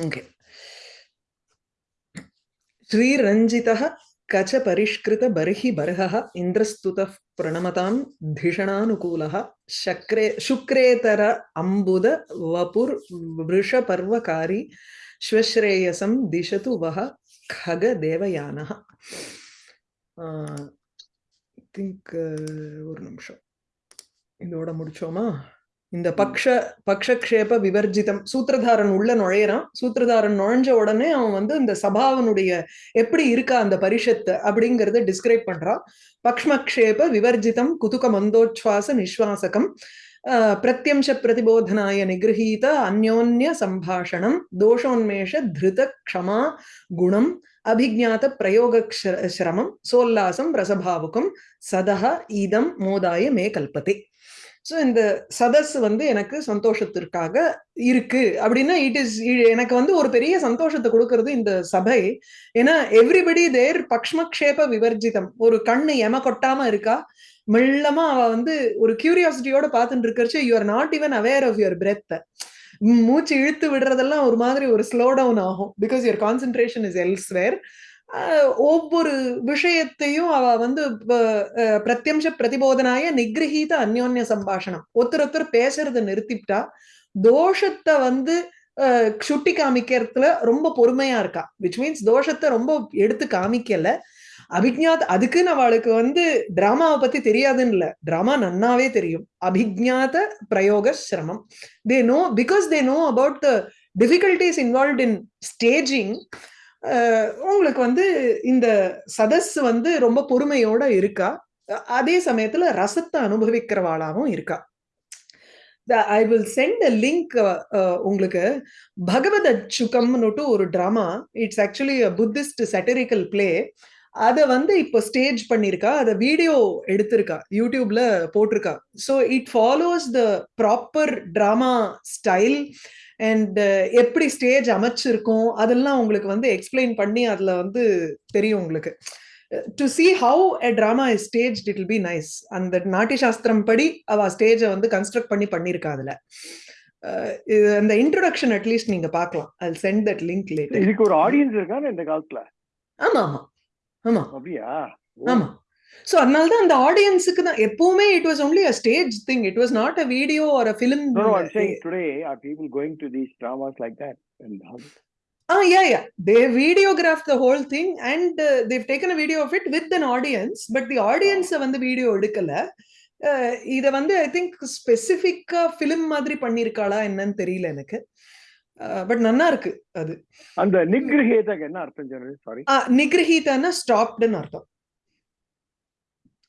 Okay श्रीरञ्जितः कच परिष्कृत बर्हि बर्हः इन्द्रस्तुतः प्रणमतां धिषणानुकूलः शक्रे शुक्रेतर अम्बुद वपुर्वृषपर्वकारी श्वश्रेयसं दिशतु वः खगदेवयानः திங்க் ஒரு நிமிஷம் இதோட முடிச்சோமா இந்த பக்ஷ பக்ஷக்ஷேப விவர்ஜிதம் சூத்திரதாரன் உள்ள நுழையிறான். சூத்திரதாரன் நுழைஞ்ச உடனே அவன் வந்து இந்த சபாவனுடைய எப்படி இருக்கா அந்த பரிஷத்து அப்படிங்கறத டிஸ்கிரைப் பண்றான். பக்ஷ்மக்ஷேப விவர்ஜிதம் குதுக மந்தோச்வாச நிஸ்வாசகம் பிரத்யம்ச பிரதிபோதனாய நிகிரகீத அந்யோன்ய சம்பாஷணம் தோஷோன்மேஷ திருத க்ஷமா குணம் அபிஜாத பிரயோக சிரமம் சோல்லாசம் ரசபாவுக்கும் சதஹ இதம் மோதாய மே கல்பத்தே ஸோ இந்த சதஸ் வந்து எனக்கு சந்தோஷத்திற்காக இருக்கு அப்படின்னா இட் இஸ் எனக்கு வந்து ஒரு பெரிய சந்தோஷத்தை கொடுக்கறது இந்த சபை. ஏன்னா எவ்ரிபடி தேர் பக்ஷ்மக்ஷேப விவர்ஜிதம். ஒரு கண்ணு எம கொட்டாம இருக்கா? மெல்லமா அவ வந்து ஒரு கியூரியாசிட்டியோட பார்த்துட்டு இருக்கிறச்சு you are not even aware of your breath மூச்சு இழுத்து விடுறதெல்லாம் ஒரு மாதிரி ஒரு ஸ்லோ டவுன் ஆகும். Because your concentration is elsewhere ஒவ்வொரு விஷயத்தையும் அவ வந்து பிரத்யம்ச பிரதிபோதனாய நிகிரகீத அந்யோன்ய சம்பாஷணம். ஒருத்தர் ஒருத்தர் பேசுறத நிறுத்திட்டா தோஷத்தை வந்து சுட்டி காமிக்கிறதுல ரொம்ப பொறுமையா இருக்கா. விச் மீன்ஸ் தோஷத்தை ரொம்ப எடுத்து காமிக்கல. அபிஜாத் அதுக்குன்னு அவளுக்கு வந்து டிராமாவை பத்தி தெரியாதுன்னு இல்ல. டிராமா நன்னாவே தெரியும். அபிஜாத பிரயோக சிரமம். They know because they know about the difficulties involve in staging உங்களுக்கு வந்து இந்த சதஸ் வந்து ரொம்ப பொறுமையோட இருக்கா? அதே சமயத்துல ரசத்தை அனுபவிக்கிறவாளாவும் இருக்கா? I will send a link உங்களுக்கு பகவத் அச்சுகம்னுட்டு ஒரு drama it's actually Buddhist satirical play அதை வந்து இப்போ ஸ்டேஜ் பண்ணியிருக்கா. அதை வீடியோ எடுத்திருக்கா. யூடியூப்ல போட்டிருக்கா. So it follows the proper drama style and எப்படி ஸ்டேஜ் அமைச்சிருக்கோம் அதெல்லாம் உங்களுக்கு வந்து எக்ஸ்பிளைன் பண்ணி அதுல வந்து தெரியும் உங்களுக்கு. To see how a drama is stage it will be nice அந்த நாட்டிய சாஸ்திரம் படி அவ ஸ்டேஜை வந்து கன்ஸ்ட்ரக்ட் பண்ணி பண்ணிருக்கா அதுல. அந்த இன்ட்ரோடக்ஷன் அட்லீஸ்ட் நீங்க பார்க்கலாம். I send that link later இதுக்கு ஒரு ஆடியன்ஸ் இருக்கா இந்த காலத்துல? ஆமா ஆமா. ஆமா. அப்படியா? ஆமா. சோ அதனால தான் அந்த ஆடியன்ஸுக்கு தான் எப்பவுமே it was only a stage thing it was not a video or a film today are people going to these dramas like that? And how? Ah, yeah, yeah. They videographed the whole thing and uh, they've taken a video of it with an audience, but the audience வந்து video எடுக்கல. இத வந்து I think ஸ்பெசிபிக்கா film மாதிரி பண்ணிருக்காளா என்னன்னு தெரியல எனக்கு. But நல்லா இருக்கு அது. அந்த நிகிரகேதக்கு என்ன அர்த்தம் சாரி நிகிரஹீதன்னா ஸ்டாப்டுன்னு அர்த்தம்.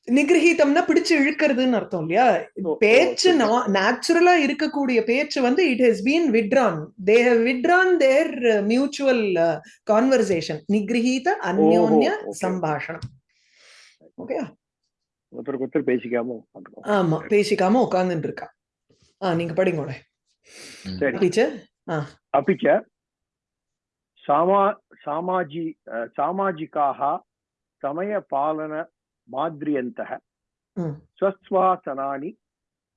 நிகிரகித்தம்னா பிடிச்சு இழுக்கிறதுன்னு அர்த்தம் இல்லையா? பேச்சு நேச்சுரலா இருக்கக்கூடிய பேச்சு வந்து it has been withdrawn they have withdrawn their mutual conversation நிகிரகித அந்யோன்ய சம்பாஷணம். ஓகே? ஒருத்தருக்கு ஒருத்தர் பேசிக்காம ஆமா பேசிக்காம உட்கார்ந்துட்டு இருக்கா ஆ நீங்க படிங்க டீச்சர்? அப்பிச்ச சாமா சாமாஜி சாமாஜிக்காக சமய பாலன समयपालनमाद्रियन्तः स्वस्वासनानि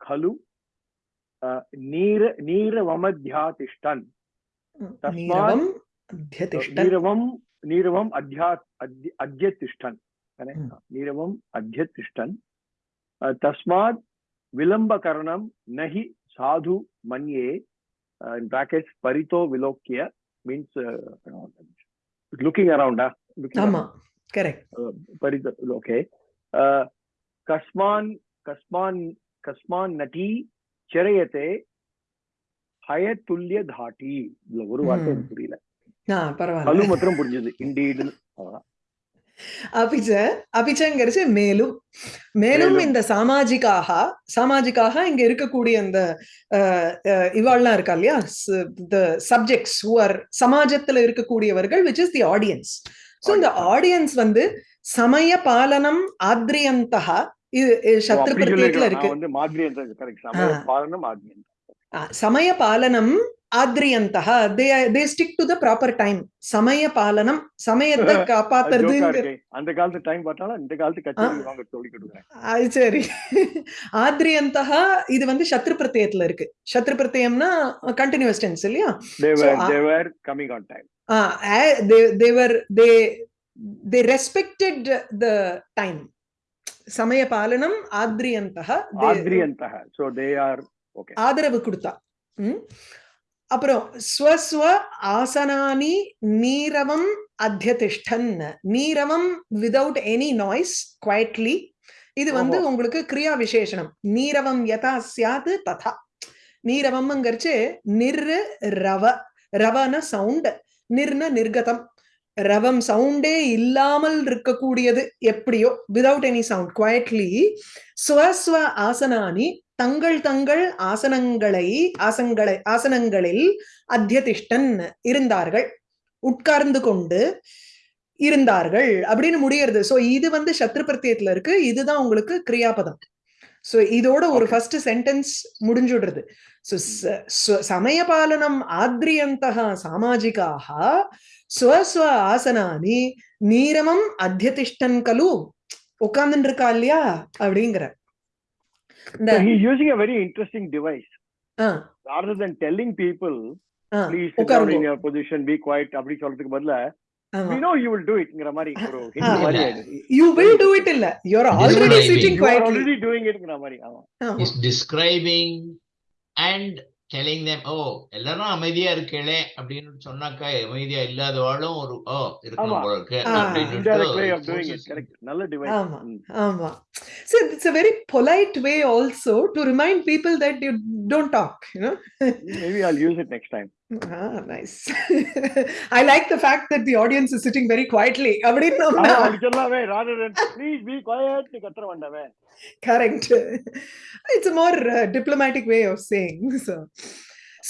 खलु नीर नीरवमध्यातिष्ठन्। तस्मात् नीरवं नीरवम् अध्या अद्य अद्यतिष्ठन् नीरवम् अध्यतिष्ठन्। तस्मात् विलम्बकरणं न हि साधु मन्ये in brackets parito vilokya means uh, looking around uh, looking ஆமா. around. Correct uh, kasman kasman kasman nati charayate ஹயத்துல்லிய தாட்டி இதுல ஒரு வார்த்தை எனக்கு புரியல. பரவாயில்ல. மாத்திரம் புரிஞ்சது. இண்டீடு அபிச்ச அபிச்சங்கிறச்சு மேலும். மேலும். இந்த சாமாஜிக்காக சாமாஜிக்காக இங்க இருக்கக்கூடிய அந்த இவாள்லாம் இருக்கா இல்லையா? சப்ஜெக்ட்ஸ் ஆர் சமாஜத்துல இருக்கக்கூடியவர்கள் which is the audience so இந்த. ஆடியன்ஸ் வந்து சமய பாலனம் ஆத்ரியந்தகா இது சத்ரு பிரத்யேகத்துல இருக்கு. வந்து மாதிரி கரெக்ட் சமய. பாலனம் மாதிரி ஆ, சமய பாலனம் ஆத்ரியந்தः they they stick to the proper time சமய பாலனம் சமயத்தை இருக்கே. அந்த காலத்து டைம் பார்த்தாலும் இந்த காலத்து சரி. ஆத்ரியந்தः இது வந்து சத்ரு பிரத்யயத்துல இருக்கு சத்ரு பிரத்யயம்னா கண்டினியூஸ் டென்ஸ் இல்லையா uh, they they were they they respected the time. சமய பாலனம் ஆத்ரியந்தः they- adriyantah so they are okay. ஆதரவு கொடுத்தா? அப்புறம் ஸ்வஸ்வ ஆசனானி நீரவம் அத்தியதிஷ்டன் நீரவம் விதவுட் எனி நாய்ஸ் குவைட்லி இது வந்து. உங்களுக்கு கிரியா விசேஷனம் நீரவம் யதா சியாது ததா நீரவம்ங்கிறச்சு நிர்ரு ரவ ரவன சவுண்ட் நிர்ன நிர்கதம். ரவம் சவுண்டே இல்லாமல் இருக்கக்கூடியது எப்படியோ விதவுட் எனி சவுண்ட் குவைட்லி ஸ்வஸ்வ ஆசனானி தங்கள் தங்கள் ஆசனங்களை ஆசங்களை ஆசனங்களில் அத்தியதிஷ்டன் இருந்தார்கள். உட்கார்ந்து கொண்டு இருந்தார்கள் அப்படின்னு முடியறது. சோ இது வந்து சத்ரு பிரத்தியத்துல இருக்கு. இதுதான் உங்களுக்கு கிரியாபதம். சோ இதோட ஒரு. ஃபர்ஸ்ட் சென்டென்ஸ் முடிஞ்சுடுறது. சோ சமயபாலனம் ஆத்ரியந்தः சாமாஜிகாः ஸ்வஸ்வ ஆசனானி நீரமம் அத்தியதிஷ்டன் கலு. உட்கார்ந்துட்டு இருக்கா இல்லையா? அப்படிங்கிற. இந்த so he's using a very interesting device. Ah, rather than telling people ah, please sit down உட்காருங்க in your position be quiet அப்படி சொல்றதுக்கு பதிலா ஆமா. we know you will do itங்கிற மாதிரி ஒரு ஆ. hint மாதிரி இல்ல. ஆயிடுது. you will do it இல்ல you're already Describing. sitting you are quietly already doing itங்கிற மாதிரி ஆமா ஆமா. is describing and telling them ஓ எல்லாரும் அமைதியா இருக்கேளே அப்படின்னு சொன்னாக்கா அமைதியா இல்லாதவாளும் ஒரு ஓ இருக்கணும் ஆமா. போல இருக்கு ஆ. அப்படின்னு indirect way of doing it forces- correct நல்ல device ஆமா. ஆமா so it's a very polite way also to remind people that you don't talk you know maybe I'll use it next time ah nice i like the fact that the audience is sitting very quietly ஆமா அப்படின்னா அப்படி சொல்லாமே rather than please be quiet நீ கத்துற வேண்டாமே correct. It's a more uh, diplomatic way of saying so.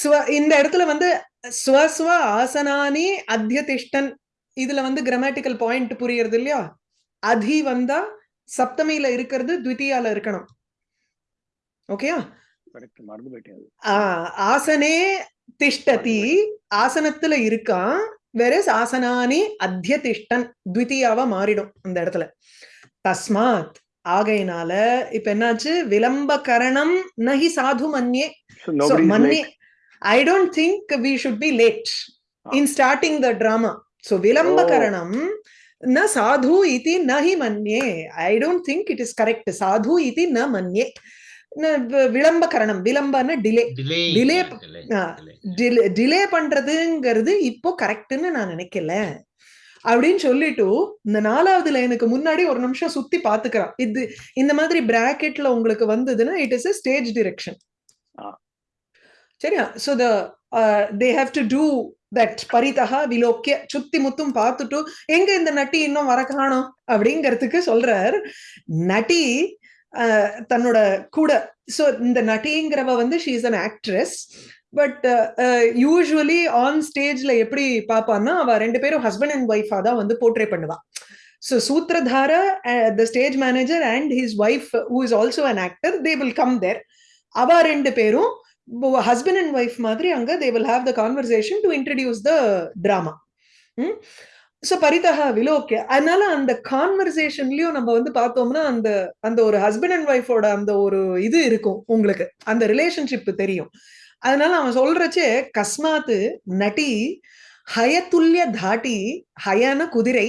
ஸ்வ இந்த இடத்துல வந்து ஸ்வஸ்வ ஆசனானி அத்தியதிஷ்டன் இதுல வந்து கிராமட்டிக்கல் பாயிண்ட் புரியுறது இல்லையா? அதி வந்தா சப்தமியில இருக்கிறது த்விதியால இருக்கணும். ஓகேயா கரெக்ட். ஆசனே திஷ்டதி ஆசனத்துல இருக்கான் வெரஸ் ஆசனானி அத்தியதிஷ்டன் த்விதியாவா மாறிடும் அந்த இடத்துல. தஸ்மாத். ஆகையினால இப்ப என்னாச்சு விளம்பகரணம் நஹி சாது மன்யே so So, nobody's Manni, late I don't think we should be late in starting the drama. So, Vilambakaranam na sadhu iti nahi manye. I don't think it is correct. Sadhu iti na manye. Na v- Vilambakaranam. Vilambana delay. delay Delay delay, ah. delay. Delay delay பண்றதுங்கிறது இப்போ கரெக்ட்னு நான் நினைக்கல அப்படின்னு சொல்லிட்டு இந்த நாலாவது லைனுக்கு முன்னாடி ஒரு நிமிஷம் சுத்தி பாத்துக்கிறான். இது இந்த மாதிரி பிராக்கெட்ல உங்களுக்கு வந்ததுன்னா it is a stage direction. சரியா? So the they have to do that Farida விலோக்கிய சுத்தி முத்தும் பார்த்துட்டு எங்க இந்த நட்டி இன்னும் வர காணோம்? அப்படிங்கிறதுக்கு சொல்றார். நட்டி அஹ், தன்னோட கூட. சோ இந்த நட்டிங்கிறவ வந்து she is an actress but usually on ஸ்டேஜ்ல எப்படி பாப்பான்னா அவ ரெண்டு பேரும் ஹஸ்பண்ட் அண்ட் ஒய்ஃபா தான் வந்து போர்ட்ரே பண்ணுவான் so சூத்ரதார the stage manager and his wife who is also an actor they will come there அவ ரெண்டு பேரும் ஹஸ்பண்ட் அண்ட் ஒய்ஃப் மாதிரி அங்க they will have the conversation to introduce the drama so Farida okay அதனால அந்த கான்வர்சேஷன்லயும் நம்ம வந்து பார்த்தோம்னா அந்த அந்த ஒரு ஹஸ்பண்ட் அண்ட் ஒய்ஃபோட அந்த ஒரு இது இருக்கும் உங்களுக்கு. அந்த ரிலேஷன்ஷிப் தெரியும். அதனால அவன் சொல்றச்சே கஸ்மாத்து நட்டி ஹயத்துல்ய தாட்டி ஹயன குதிரை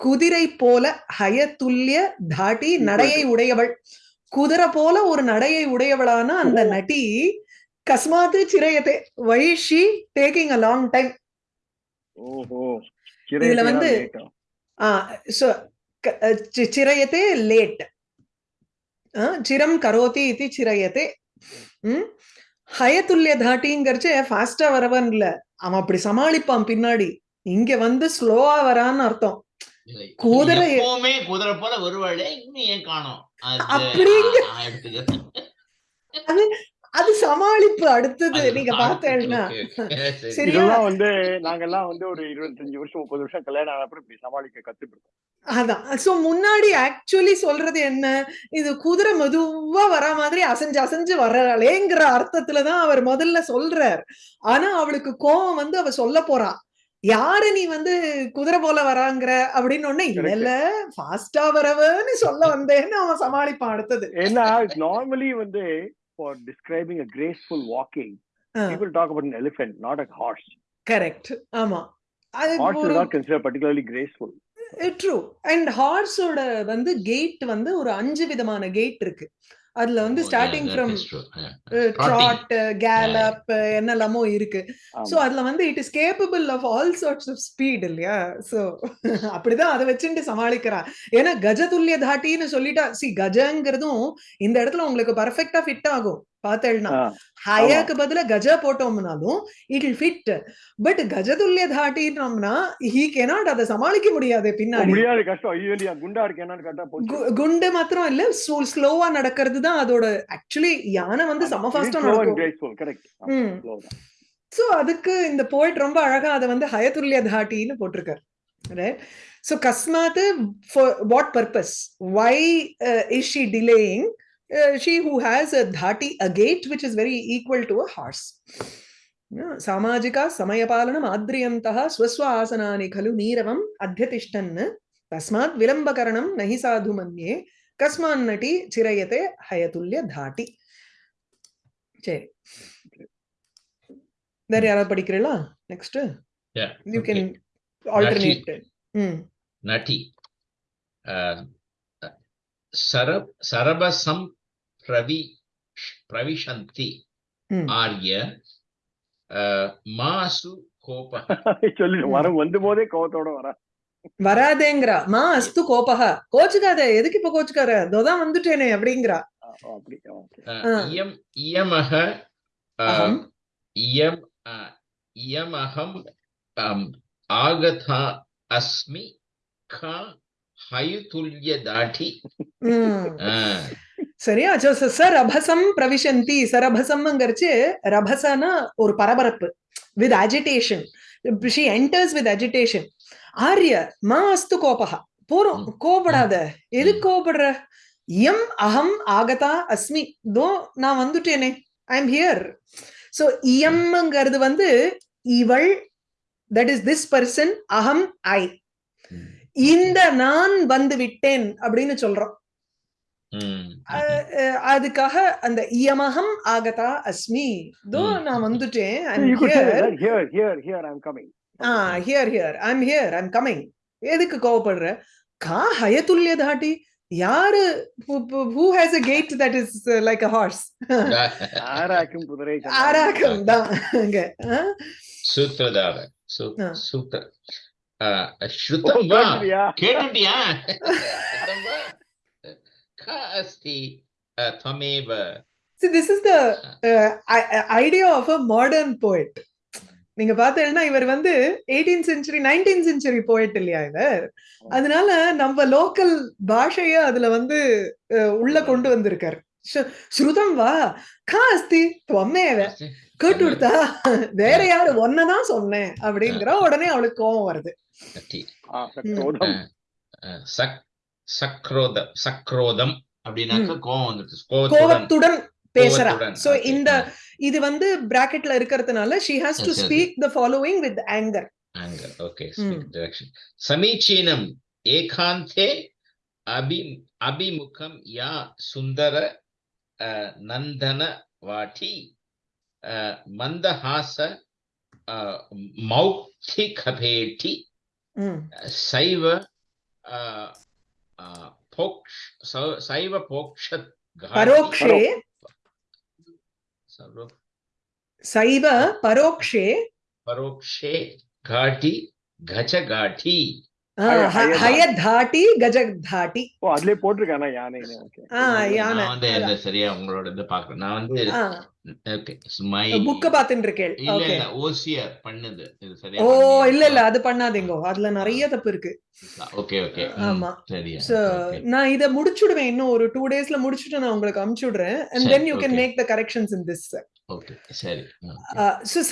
குதிரை போல ஹயத்துல்ய தாட்டி நடையை உடையவள். குதிரை போல ஒரு நடையை உடையவளான அந்த நட்டி கஸ்மாத்து சிறையத்தை வைஷி டேக்கிங் அ லாங் டைம் இதுல வந்து சிறையத்தே லேட் சிரம் கரோதி இது சிறையத்தே ஹயத்துல்லிய தாட்டிங்கிறச்சு ஃபாஸ்டா வரவன் இல்ல. அவன் அப்படி சமாளிப்பான் பின்னாடி. இங்க வந்து ஸ்லோவா வரான்னு அர்த்தம். குதிரை எப்பவுமே குதிரை போல வருவாளே இன்னும் ஏன் காணும்? அப்படிங்க. அது சமாளிப்பு அடுத்தது. நீங்க பார்த்தேன்னா. இதெல்லாம் வந்து நாங்கெல்லாம் வந்து ஒரு இருபத்தஞ்சு வருஷம் முப்பது வருஷம் கல்யாணம் ஆன அப்புறம் இப்படி சமாளிக்க இருக்கோம் அதான். சோ முன்னாடி ஆக்சுவலி சொல்றது என்ன? இது குதிரை மெதுவா வர மாதிரி அசைஞ்சு அசைஞ்சு வர்றாளேங்கிற அர்த்தத்துலதான் அவர் முதல்ல சொல்றார். ஆனா அவளுக்கு கோவம் வந்து அவ சொல்ல போறா. யாரு நீ வந்து குதிரை போல வராங்கிற? அப்படின்னு ஒண்ணு இல்ல இல்ல ஃபாஸ்டா வரவன்னு சொல்ல வந்தேன்னு அவன் சமாளிப்பான் அடுத்தது. ஏன்னா நார்மலி வந்து for describing a graceful walking people talk about an elephant not a horse correct ஆமா அது horse is not considered particularly graceful true and ஹார்ஸோட வந்து கேட் வந்து ஒரு அஞ்சு விதமான கேட் இருக்கு அதுல வந்து ஸ்டார்டிங் ஃப்ரம். ட்ராட் கேலப் என்னெல்லாமோ இருக்கு. சோ. அதுல வந்து it is capable of all sorts of speed இல்லையா? சோ அப்படிதான் அதை வச்சுட்டு சமாளிக்கிறா. ஏன்னா கஜதுல்லிய தாட்டின்னு சொல்லிட்டா சி கஜங்கிறதும் இந்த இடத்துல உங்களுக்கு பர்ஃபெக்டா ஃபிட் ஆகும். பார்த்தேன்னா ஆ, ஹயாக்கு பதிலா கஜ போட்டோம்னாலும் இட் இல் ஃபிட் பட் கஜதுல்லிய தாட்டினோம்னா ஹீ கேனாட் அதை சமாளிக்க முடியாது பின்னாடி. குண்டா மாத்திரம் இல்ல ஸ்லோவா நடக்கிறது தான் அதோட ஆக்சுவலி யானை வந்து செம ஃபாஸ்டா நடக்கும். சோ அதுக்கு இந்த போயிட் ரொம்ப அழகா அதை வந்து ஹயதுல்ய தாட்டின்னு போட்டிருக்காரு. Right so கஸ்மாத் for what purpose why is she uh, she who has a dhati, a gait, which is very equal to a horse. సామాజిక సమయపాలనం ఆద్రియంత స్వస్వ ఆసనాని ఖలు నీరవం అధ్యతిష్టన్ తస్మాత్ విలంబకరణం నహి సాధు మన్యే కస్మాన్నటి చిరయతే హయతుల్య ధాటి சரி வேற யாராவது படிக்கிறீங்களா நெக்ஸ்ட் யூ கேன் ஆல்டர்னேட் நட்டி சரப சரபசம் பிரவி பிரவிஷந்தி ஆர்ய அஹ், மாசு கோப சொல்லிட்டு வரம் வந்து போதே கோவத்தோட வர. வராதேங்கிறா. மா அஸ்து கோபக கோச்சுக்காத எதுக்கு இப்ப கோச்சுக்கார இதோதான் வந்துட்டேனே அப்படிங்கிறா. இயம் இயமக இயம் இயமகம் ஆகதா அஸ்மி கா ஹயுதுல்ய தாடி ம். அஹ், சரியா சோ ச- சரபசம் பிரவிசந்தி சரபசம்ங்கிறச்சு ரபசனா ஒரு பரபரப்பு. With agitation she enters with agitation ஆர்ய மா அஸ்து கோபக போறோம். எதுக்கு ம். கோபப்படுற? எம் அகம் ஆகதா அஸ்மி. தோ நான் வந்துட்டேனே. ஐ எம் ஹியர் சோ இயம்ங்கிறது வந்து இவள் தட் இஸ் திஸ் பர்சன் அகம் ஐ. இந்த நான் வந்து விட்டேன் அப்படின்னு சொல்றோம். அதுக்காக அந்த இயமகம் ஆகதா அஸ்மி. தோ. நான் வந்துட்டேன். ஹியர் ஐம் ஐம் கமிங் எதுக்கு கோவப்படுற? கா ஹயதுல்ய தாட்டி. யாரு who has a gait that is like a horse ஆராக்கும் குதிரை ஆராக்கம் தான். அங்க ஆ? சூத்திரதார. சு- ஆ. சூத்திர. அஹ், ஓ, ஸ்ருதம் வா. கேட்டுட்டியா? See, this is the uh, idea of a modern poet. நீங்க பார்த்தீங்கன்னா இவர் வந்து எயிட்டீன் செஞ்சுரி நைன்டீன் செஞ்சுரி போயிட் இல்லையா இவர்? அதனால நம்ம லோக்கல் பாஷைய அதுல வந்து உள்ள கொண்டு வந்திருக்காரு. ஸ்ரு- ஸ்ருதம் வா கா அஸ்தி கேட்டு கொடுத்தா வேற யாரு ஒன்னதான் சொன்னேன் அப்படிங்கிற உடனே அவளுக்கு கோவம் வருது. சக்ரோத சக்ரோதம் அப்படின்னாக்க கோவம் கோவத்துடன் கோவத்துடன் பேசுறா. சோ. இந்த இது வந்து பிராக்கெட்ல இருக்கிறதுனால she has to speak the following with anger anger. Okay Hmm. speak direction. Samichinam ekante abhi abhimukam ya sundara uh, nandana vati uh, पोक्ष सैव पोक्ष परोक्षे सैव परोक्षे परोक्षे घाटी घच घाटी ஹயதாட்டி கஜதாட்டி ஓ அதுலயே போட்டிருக்கானா? யானை. நான் வந்து இந்த சரியா உங்களோட இது பாக்குறேன் நான் வந்து ஓகே மை புக்க பாத்துட்டு இருக்கேன் இல்ல ஓகே. இல்ல ஓசியர் பண்ணுது. இது சரியா ஓ இல்ல இல்ல அது பண்ணாதீங்க. அதுல நிறைய தப்பு இருக்கு. Okay okay. ஆமா. சரியா. okay. நான் இத முடிச்சுடுவேன். இன்னும் ஒரு டூ டேஸ்ல முடிச்சுட்டு நான் உங்களுக்கு அனுப்பிச்சு விடுறேன் and then you can. Make the corrections in this okay சரி.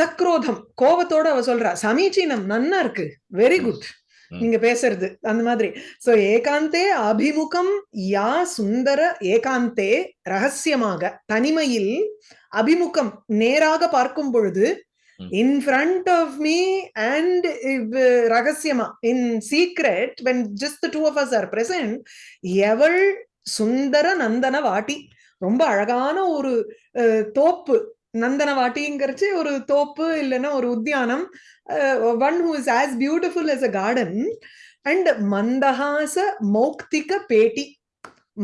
சக்ரோதம். கோபத்தோட அவ சொல்றா சமீச்சீனம் நன்னா இருக்கு. Very good. நீங்க பேசுறது அந்த மாதிரி. சோ ஏகாந்தே அபிமுகம் யா சுந்தர ஏகாந்தே ரகசியமாக தனிமையில் அபிமுகம் நேராக பார்க்கும் பொழுது. In front of me and ரகசியமா in secret when just two of us are present எவள் சுந்தர நந்தன வாட்டி. ரொம்ப அழகான ஒரு தோப்பு. நந்தன வாட்டிங்கிறச்சு ஒரு தோப்பு இல்லைன்னா ஒரு உத்தியானம். One who is as beautiful as a garden. And மந்தஹாச மௌக்திக பேட்டி.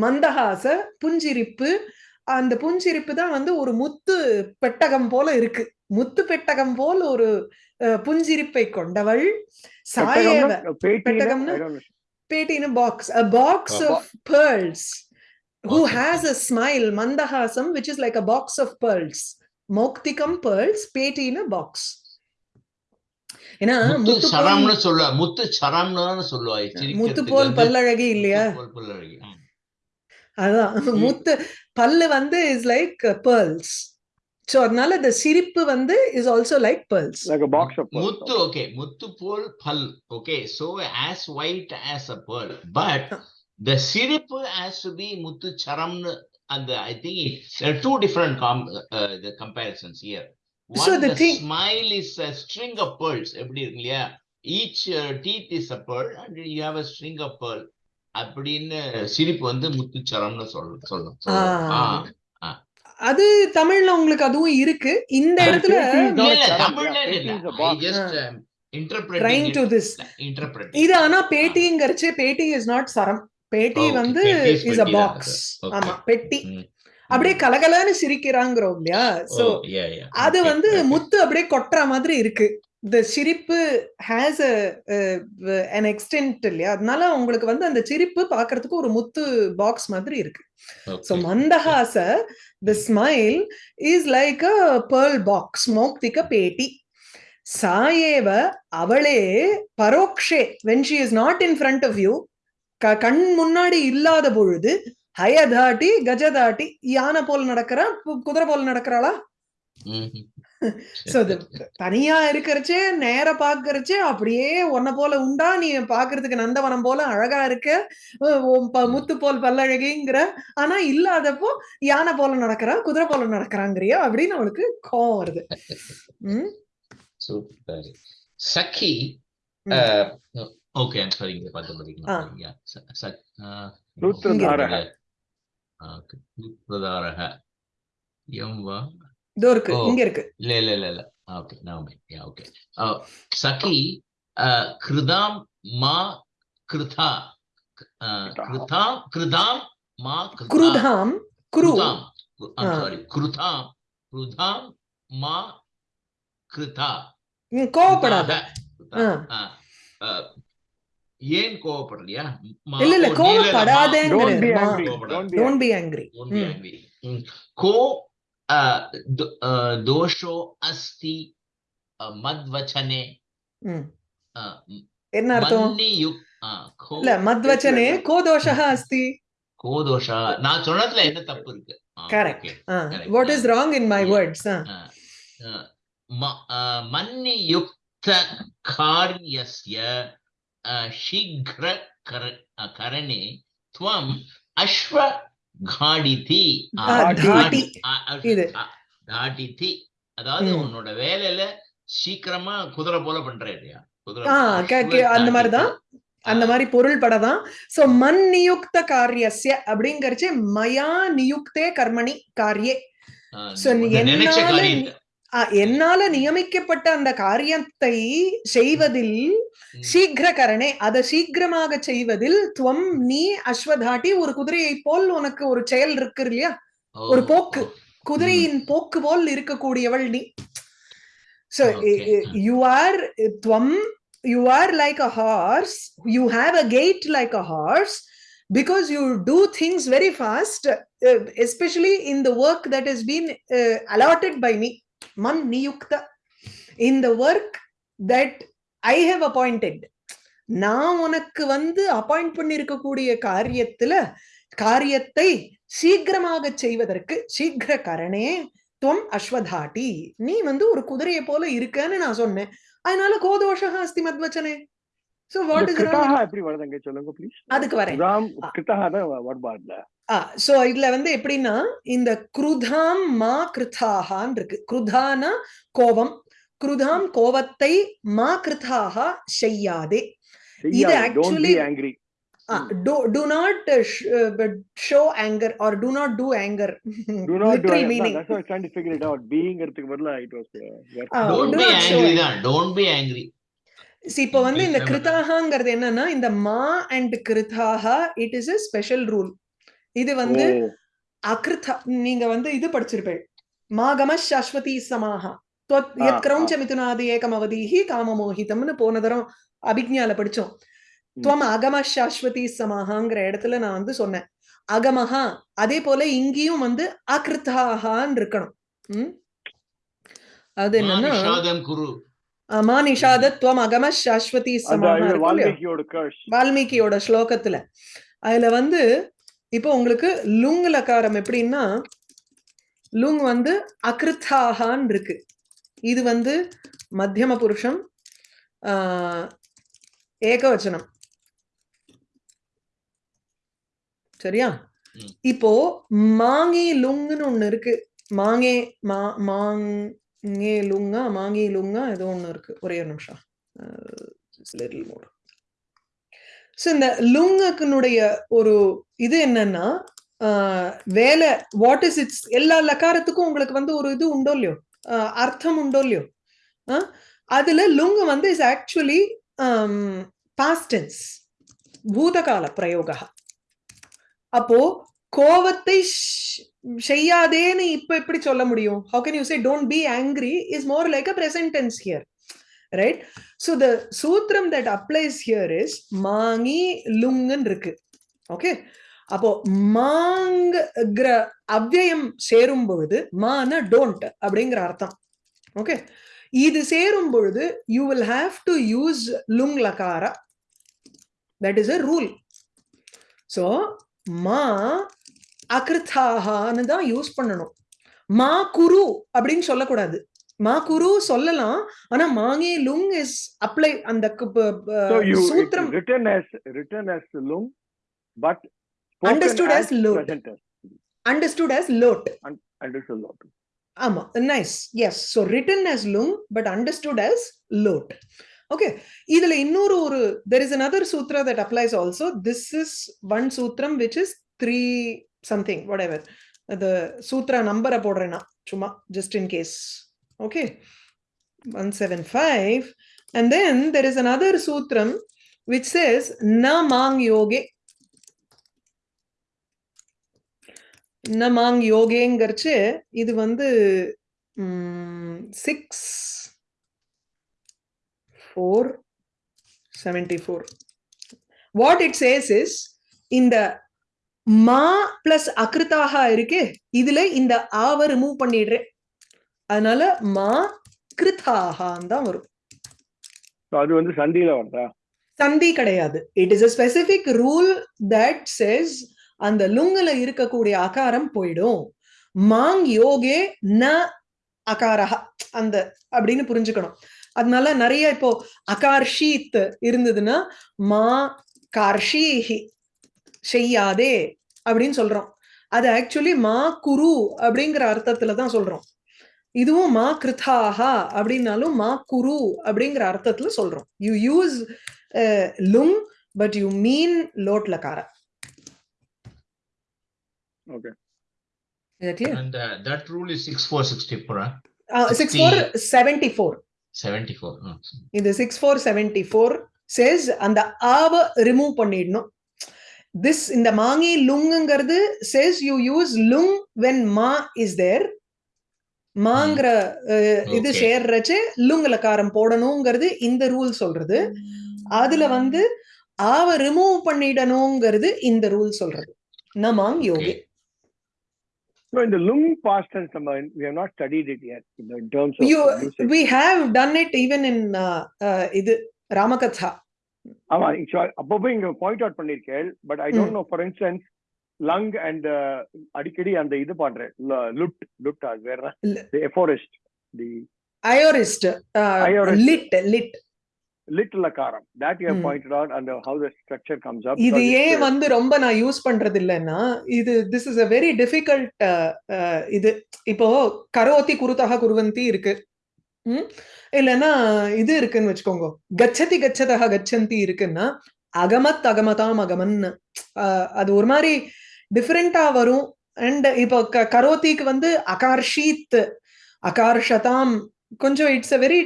மந்தஹாச புஞ்சிரிப்பு. அந்த புஞ்சிரிப்பு தான் வந்து ஒரு முத்து பெட்டகம் போல இருக்கு. முத்து பெட்டகம் போல் ஒரு புஞ்சிரிப்பை கொண்டவள். சாயேவ பெட்டகம்னா? I don't know. பேட்டி in a box a box A of pearls. Who Okay. has a smile. mandahasam மௌக்திகம் pearls பேட்டி in a box. ஏன்னா முத்து சரம்னு சொல்லுவா முத்து சரம்னு தானே சொல்லுவா முத்து போல் பல்லழகி இல்லையா? பல்லழகி. அதான் முத்து பல்லு வந்து இஸ் லைக் pearls. சோ அதனால the சிரிப்பு வந்து இஸ் ஆல்சோ லைக் pearls. முத்து ஓகே முத்து போல் பல் okay so as white as a pearl. But the சிரிப்பு has to be முத்து சரம்னு அந்த I think there are two different com uh, the comparisons here one So the the thing- smile is a string of pearls எப்படி இருக்கு இல்லையா each uh, teeth is a pearl and you have a string of pearl அப்படின்னு சிரிப்பு வந்து முத்துச்சரம்னு சொல்ல சொல்லலாம். அது தமிழ்ல உங்களுக்கு அதுவும் இருக்கு இந்த இடத்துல தமிழ்ல it um, it இது ஆனா பேட்டிங்கிறச்சு பேட்டி இஸ் நாட் சரம் பேட்டி வந்து பெட்டி இஸ் அ பெட்டி பாக்ஸ். ஆமா பெட்டி. அப்படியே கலகலன்னு சிரிக்கிறாங்கிறோம் இல்லையா சோ Oh. அது வந்து. முத்து அப்படியே கொட்டுற மாதிரி இருக்கு இந்த சிரிப்பு ஹேஸ் an extent இல்லையா அதனால உங்களுக்கு வந்து அந்த சிரிப்பு பாக்குறதுக்கு ஒரு முத்து பாக்ஸ் மாதிரி இருக்கு Okay. Mandahasa, the smile is like a pearl box, Moktika Peti. சாயேவ அவளே பரோக்ஷே when she is not in front of you க- கண் முன்னாடி இல்லாத பொழுது ஹயதாட்டி கஜதாட்டி யானை போல் நடக்கிறா குதிரை போல் நடக்கிறாளா? தனியா இருக்கிறச்சே நேர பாக்குறச்சே அப்படியே உன்னை போல உண்டா? நீ பாக்குறதுக்கு நந்தவனம் போல அழகா இருக்க? முத்து போல் பல்லழகிங்கிற ஆனா இல்லாதப்போ யானை போல நடக்கிறா குதிரை போல நடக்கிறாங்கிறியா? அப்படின்னு அவளுக்கு கோவம் வருது. உம் Super. Sakhi. ம். Uh, okay, I'm sorry. இங்க பார்த்து ஆ. படிக்கணும். Yeah. Sa- Sa- uh, சூத்திரதாரக. ஆ, okay. சூத்திரதாரக. எம் வா இதோ இருக்கு ஓ. இங்க இருக்கு இல்ல இல்ல இல்ல இல்ல ஓகே நவமே யா ஓகே சகி கிருதாம் மா கிருதா கிருதாம் கிருதாம் மா கிருதா குருதாம் குரு கிருதாம் ஆ. சாரி கிருதாம் கிருதாம் மா கிருதா ம், கோவப்படாத கிருதா. ஆ, ஆ, ஏன் கோவப்படலையா இல்ல இல்ல கோவப்படாதேங்கிறது கோ தோஷோ அஸ்தி மத்வச்சனே என்ன அர்த்தம் இல்ல மத்வச்சனே கோ தோஷா அஸ்தி கோ தோஷா நான் சொன்னதுல என்ன தப்பு இருக்கு correct what is wrong in my words மன்னி யுக்த காரியஸ்ய uh, मन्नियुक्त कार्यस्य uh, शीघ्र कर, uh, करणे त्वम् अश्व घाडिति ஆ, தாட்டி. தாட்டி. இது. தாட்டித்தி அதாவது ம். உன்னோட வேலையில சீக்கிரமா குதிரை போல பண்ற இல்லையா குதிரை ஆ, அஸ்வ கே- கே- அந்த தாட்டித்தி. மாதிரிதான். அந்த மாதிரி பொருள் படதான் சோ மன் நியுக்த காரியஸ்ய அப்படிங்கறச்சு மயா நியுக்தே கர்மணி காரியே ஆ, So, நீ இந்த நினைச்ச என்னால காரியத்தை ஆ, என்னால நியமிக்கப்பட்ட அந்த காரியத்தை செய்வதில் ம். சீக்கிர கரணே அதை சீக்கிரமாக செய்வதில் துவம் நீ அஸ்வதாட்டி ஒரு குதிரையை போல் உனக்கு ஒரு செயல் இருக்கு இல்லையா ஒரு போக்கு. குதிரையின் போக்கு போல் இருக்கக்கூடியவள் நீ சோ. யூ ஆர் துவம் you are like a horse you have a gait like a horse because you do things very fast uh, especially in the work that has been uh, allotted by me man niyukta in the work that i have appointed. நான் உனக்கு வந்து appoint பண்ணிருக்கக்கூடிய காரியத்துல காரியத்தை சீக்கிரமாக செய்வதற்கு சீக்கிர கரணே துவம் அஸ்வதாட்டி. நீ வந்து ஒரு குதிரையை போல இருக்கன்னு நான் சொன்னேன். அதனால கோதோஷா அஸ்தி மத்வச்சனே. சோ வாட் இந்த இஸ் அதுக்கு வரேன். சோ இதுல வந்து எப்படின்னா இந்த குருதாம் மா கிருதாகான் இருக்கு குருதானா கோபம் குருதாம் கோபத்தை மா கிருதாகா செய்யாதே இது don't be actually- angry do do not uh, sh- uh, but show anger or do not do anger do not do literal it. meaning No, that's why I was trying to figure it out. Beingறதுக்கு பதிலா it was uh, work. Ah, Don't do be not show angry it. தான் don't be angry See, இப்போ வந்து இந்த Please, கிருதாகாங்கிறது என்னன்னா இந்த மா and கிருதாகா it is a special rule இது வந்து அகிருத்த நீங்க வந்து இது படிச்சிருப்பேன். மாகம சாஸ்வதி சமாகா கிரௌஞ்ச மிதுனாதி ஏகம் அவதீஹி காமமோகிதம்னு போன தரம் அபிக்ஞால படிச்சோம். துவம் அகம சாஸ்வதி சமாகாங்கிற இடத்துல நான் வந்து சொன்னேன். அகமஹா அதே போல இங்கேயும் வந்து அகிருத்தாகான் இருக்கணும். அது என்னன்னா மா நிஷாத துவம் அகம சாஸ்வதி சமாகா வால்மீகியோட ஸ்லோகத்துல. அதுல வந்து இப்போ உங்களுக்கு லுங் லகாரம் எப்படின்னா லுங் வந்து அகிருத்தாகான் இருக்கு. இது வந்து மத்தியம புருஷம் ஏகவச்சனம். சரியா. இப்போ மாங்கி லுங்னு ஒண்ணு இருக்கு. மாங்கே மா மாங்கே லுங்கா மாங்கி லுங்கா ஏதோ ஒண்ணு இருக்கு. ஒரே ஒரு நிமிஷம். லிட்டில் மோர் ஸோ இந்த லுங்கனுடைய ஒரு இது என்னன்னா ஆஹ், வேலை வாட் இஸ் இட்ஸ் எல்லா லக்காரத்துக்கும் உங்களுக்கு வந்து ஒரு இது உண்டோ இல்லையோ? அர்த்தம் உண்டோ இல்லையோ? ஆஹ், அதுல லுங்க வந்து இஸ் ஆக்சுவலி பாஸ்டன்ஸ் பூதகால பிரயோக. அப்போ கோவத்தை செய்யாதேன்னு இப்ப எப்படி சொல்ல முடியும்? How can you say don't be angry is more like a presentness here right so the சூத்திரம் தட் அப்ளைஸ் ஹியர் இஸ் மாங்கி லுங்குன்னு இருக்கு ஓகே அப்போ மாங்கிற அவ்யயம் சேரும் பொழுது மான டோன்ட் அப்படிங்கிற அர்த்தம் ஓகே இது சேரும் பொழுது you will have to use லுங் லகாரா that is a rule so மா அகிருத்தாகான்னு தான் யூஸ் பண்ணணும் மா குரு அப்படின்னு சொல்லக்கூடாது மா குரு சொல்லலாம் ஆனா மாங்கே லுங் இஸ் அப்ளை அந்த சூத்திரம். as lung, but spoken Understood as load. present tense. Understood as லோட் Understood lot. ஆமா nice yes so written as லுங் பட் அண்டர்ஸ்டுட் as லோட் ஓகே இதுல இன்னொரு ஒரு there is another sutra that applies also this is one சூத்திரம் which is three something whatever அது சூத்ரா நம்பரை போடுறேன் நான் சும்மா just in case okay one seven five and then there is another சூத்ரம் விச் says ந மாங் யோகே ந மாங் யோகேங்கிறச்சு இது வந்து six four seventy four what it says is இந்த மா பிளஸ் அகிருத்தாக இருக்கு இதுல இந்த ஆவ ரிமூவ் பண்ணிடுறேன் அதனால மா கிருத்தாகான் தான் வரும். அது வந்து சந்தியில வருதா? சந்தி கிடையாது. It is a specific rule that says அந்த லுங்குல இருக்கக்கூடிய அகாரம் போயிடும். மாங் யோகே ந அகாரஹ. அந்த அப்படின்னு புரிஞ்சுக்கணும். அதனால நிறைய இப்போ அகார்ஷீத் இருந்ததுன்னா மா கார்ஷீஹி செய்யாதே அப்படின்னு சொல்றோம். அது ஆக்சுவலி மா குரு அப்படிங்கிற அர்த்தத்துல தான் சொல்றோம். இதுவும் மா கிருதாஹா அப்படின்னாலும் மா குரு அப்படிங்கிற அர்த்தத்துல சொல்றோம் யூ யூஸ் லுங் பட் யூ மீன் லோட் லகார Okay. And uh, that rule is six four sixty four, huh? Six four seventy four seventy four. Oh, இது six four seventy four says அந்த ஆவ ரிமூவ் பண்ணிடணும் திஸ் இந்த மாங்கி லுங்குங்கிறது மாங்கிற இது. சேர்றச்சு லுங் லகாரம் போடணுங்கிறது இந்த ரூல் சொல்றது. அதுல வந்து ஆவ ரிமூவ் பண்ணிடணுங்கிறது இந்த ரூல் சொல்றது. நமாங் யோகே. So in the lung past tense, நம்ம, we have not studied it yet you know, in terms of You, we have done it even in uh, uh, இது ராமகதா ஆமா அப்பப்போ இங்க பாயிண்ட் அவுட் பண்ணிருக்கேன் but I don't know for instance lung and அடிக்கடி அந்த இது பண்றேன் லுட் லுட் அது வேற. எஃபோரிஸ்ட் தி அயோரிஸ்ட். லிட் லிட் லிட்டில் அகாரம் தட் யூ. பாயிண்டட் அவுட் அந்த how the structure comes up இது ஏன் வந்து ரொம்ப நான் யூஸ் பண்றது இல்லைன்னா இது this is a very difficult இது இப்போ கரோத்தி குருத்தக குருவந்தி இருக்கு? இல்லைன்னா இது இருக்குன்னு வச்சுக்கோங்க கச்சதி கச்சதக கச்சந்தி இருக்குன்னா அகமத் அகமதாம் அகமன் அது ஒரு மாதிரி டிஃப்ரெண்டா வரும் அண்ட் இப்போ க- கரோத்திக்கு வந்து அகார்ஷீத் அகார்ஷதாம் கொஞ்சம் it's a very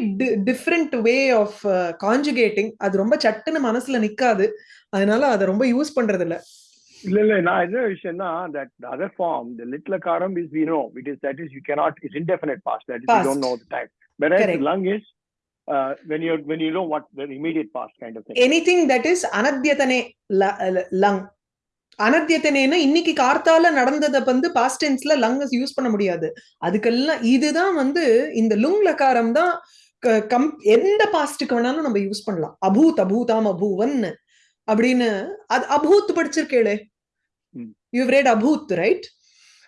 different way of conjugating அது ரொம்ப சட்டுன்னு மனசுல நிக்காது அதனால அதை ரொம்ப யூஸ் பண்றது இல்ல இல்ல இல்ல நான் என்ன விஷயம்னா that the little akaram is we know it is that is you cannot it's indefinite past that is you Past. don't know the time whereas Correct. lung is uh, when you when you know what the immediate past kind of thing anything that is அனத்தியதனே லங் அனத்தியத்தனேன்னா இன்னைக்கு கார்த்தால நடந்ததை வந்து past டென்ஸ்ல லங்கஸ் use பண்ண முடியாது. அதுக்கெல்லாம் இதுதான் வந்து இந்த லுங் லகாரம் தான் கம் எந்த பாஸ்டுக்கு வேணாலும் நம்ம யூஸ் பண்ணலாம். அபூத் அபூதாம் அபூவன் அப்படின்னு. அது அபூத் படிச்சிருக்கேளே. யூ read அபூத் ரைட்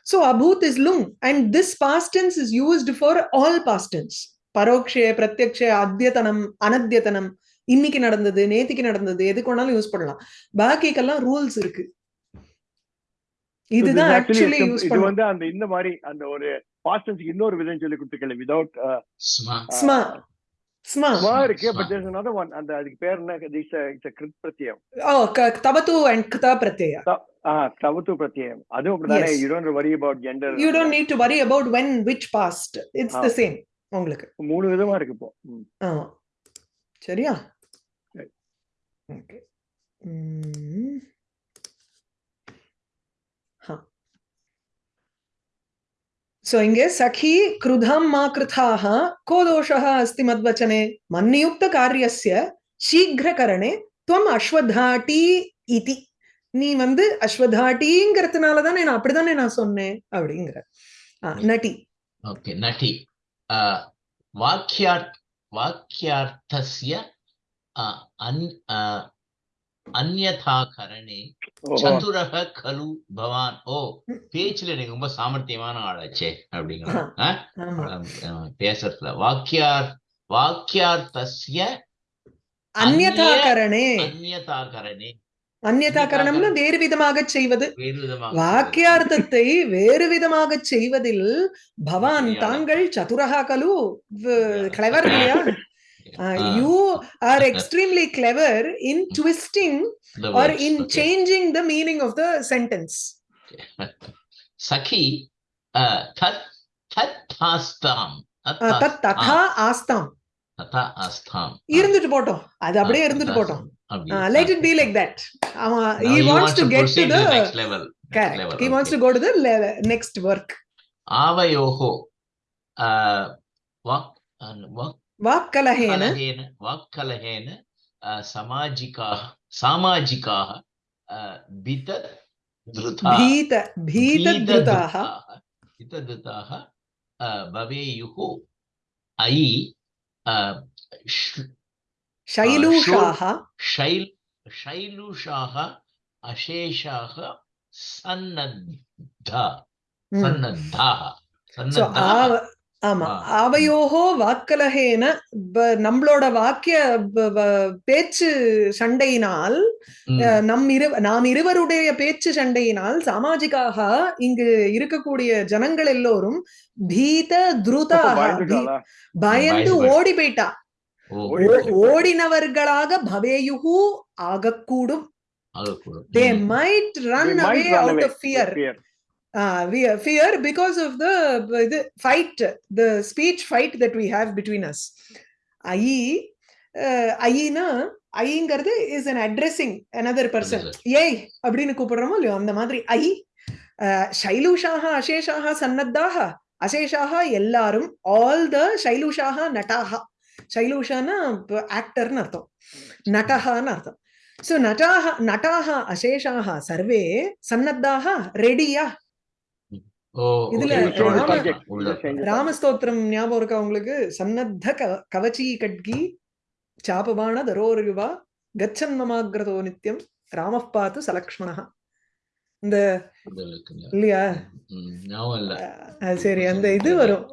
ஸோ அபூத் is லுங் and this past tense is used for all past tense பரோக்ஷே பிரத்யக்ஷே அத்தியத்தனம் அனத்தியத்தனம் இன்னைக்கு நடந்தது நேத்திக்கு நடந்தது எதுக்கு வேணாலும் யூஸ் பண்ணலாம். பாக்கிக்கெல்லாம் ரூல்ஸ் இருக்கு. இதுதான் ஆக்சுவலி இது வந்து அந்த இந்த மாதிரி அந்த ஒரு பாஸ்டன்ஸ் இன்னொரு விதம் சொல்லி கொடுத்துருக்கல விதவுட். ஸ்மா ஸ்மா ஸ்மா இருக்கு. But there's another one. அந்த அதுக்கு பேர் என்ன? இட்ஸ் இட்ஸ் கிருத் பிரத்யம் ஓ அண்ட் கதா பிரத்யா ஆ பிரத்யம் அப்படிதானே. You don't worry gender you don't need to worry when which past it's the. Same உங்களுக்கு. மூணு விதமா இருக்கு இப்போ. ம். ஆமா சரியா? Right. ಸೊ ಹಿಂಗೆ ಸಖಿ ಕ್ರುಧಂ ಮಾ ಕೃಥಾಹ ಕೋ ದೋಷಃ ಅಸ್ತಿ ಮದ್ವಚನೆ ಮನ್ನಿಯುಕ್ತ ಕಾರ್ಯಸ್ಯ ಶೀಘ್ರಕರಣೆ ತ್ವಂ ಅಶ್ವಧಾಟಿ ಇತಿ நீ வந்து அஸ்வதாட்டிங்கிறதுனால தானே நான் அப்படிதானே நான் சொன்னேன் அப்படிங்கிற நட்டி ஓகே நட்டி வாக்கியார் வாக்கியார்த்தசிய அன் Karane ஓஹோ. சதுரக கலு பவான் ஓ. பேச்சுல நீங்க ரொம்ப சாமர்த்தியமான ஆளாச்சே அப்படிங்கிற ஆஹா. ஆ? ஆமா அஹ் பேசுறதுல வாக்கியார் வாக்கியார்த்தஸ்ய அந்யதாகரணே அந்நியதாகரணே அந்யதாகரணம்னா வேறு விதமாக செய்வது வாக்கியார்த்தத்தை வேறு விதமாக செய்வதில் பவான். தாங்கள் சதுரகா கலு. கிளவர் இல்லையா Ah, you are extremely clever in twisting the or words, in okay. Changing the meaning of the sentence சகி அஹ், தத் தத் ஆஸ்தாம் தத் தத் ததா ஆஸ்தாம் ததா ஆஸ்தாம் இருந்துட்டு போட்டோம் அது அப்படியே இருந்துட்டு போட்டோம் let it be like that அவன் Now he he wants to get to proceed the next level. Next correct. Level, he wants okay. to go to वाक्कलहेन। वाक्कलहेन सामाजिकाः सामाजिकाः भीतधृताः। भीतधृताः भवेयुः अयि शैलूषाः। शैल शैलूषाः अशेषाः सन्नद्धा हम्म। सन्नद्धाः सन्नद्धाः। ஆமா. அவையோகோ வாக்கலகேன நம்மளோட வாக்கிய பேச்சு சண்டையினால் நம் இரு நாம் இருவருடைய பேச்சு சண்டையினால் சாமாஜிக்காக இங்கு இருக்கக்கூடிய ஜனங்கள் எல்லோரும் பீத துருதாக பயந்து ஓடி போயிட்டா. ஓடினவர்களாக பவேயுகு ஆகக்கூடும். They run might away run out away fear with fear. Fear because of the the fight the speech fight that we have between us. ஐ ஐனா ஐங்கிறது is an addressing another person. Yes, ஏய் அப்படின்னு கூப்பிடுறோமோ இல்லையோ அந்த மாதிரி ஐ சைலூஷாக அசேஷாக சன்னத்தாக அசேஷாக எல்லாரும் ஆல் த சைலூஷாக நட்டாக சைலூஷான்னா ஆக்டர்னு அர்த்தம். நட்டஹான்னு அர்த்தம். சோ நட்டாக நட்டாக அசேஷாக சர்வே சன்னத்தாக ரெடியா இதுல ராமஸ்தோத்திரம் ஞாபகம் இருக்கா உங்களுக்கு? சன்னத்த க- கவச்சி கட்கி சாபபாண தரோருவா கச்சன் மமாகிரதோ நித்யம் ராம பாத்து சலக்ஷ்மணா இந்த. இல்லையா? சரி அந்த இது வரும்.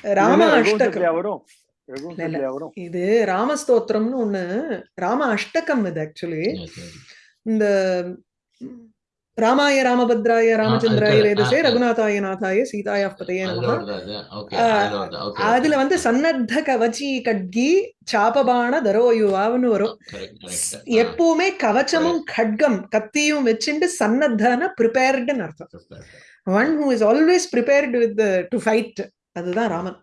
ராம அஷ்டகம். இது ராமஸ்தோத்திரம்னு ஒண்ணு ராம அஷ்டகம் இது ஆக்சுவலி. இந்த ராமாய ராமபத்ராய ராமச்சந்திராய வேதசே. ரகுநாதாய நாதாய சீதாயா பதையே ஆ, அதுல. வந்து சன்னத்த கவச்சி கட்கி சாபபாண தரோயுவான்னு வரும் எப்பவுமே கவச்சமும் கட்கம் கத்தியும் வச்சுட்டு சன்னத்தான ப்ரிப்பேர்டுன்னு அர்த்தம். One who is always prepared with to fight அதுதான் Raman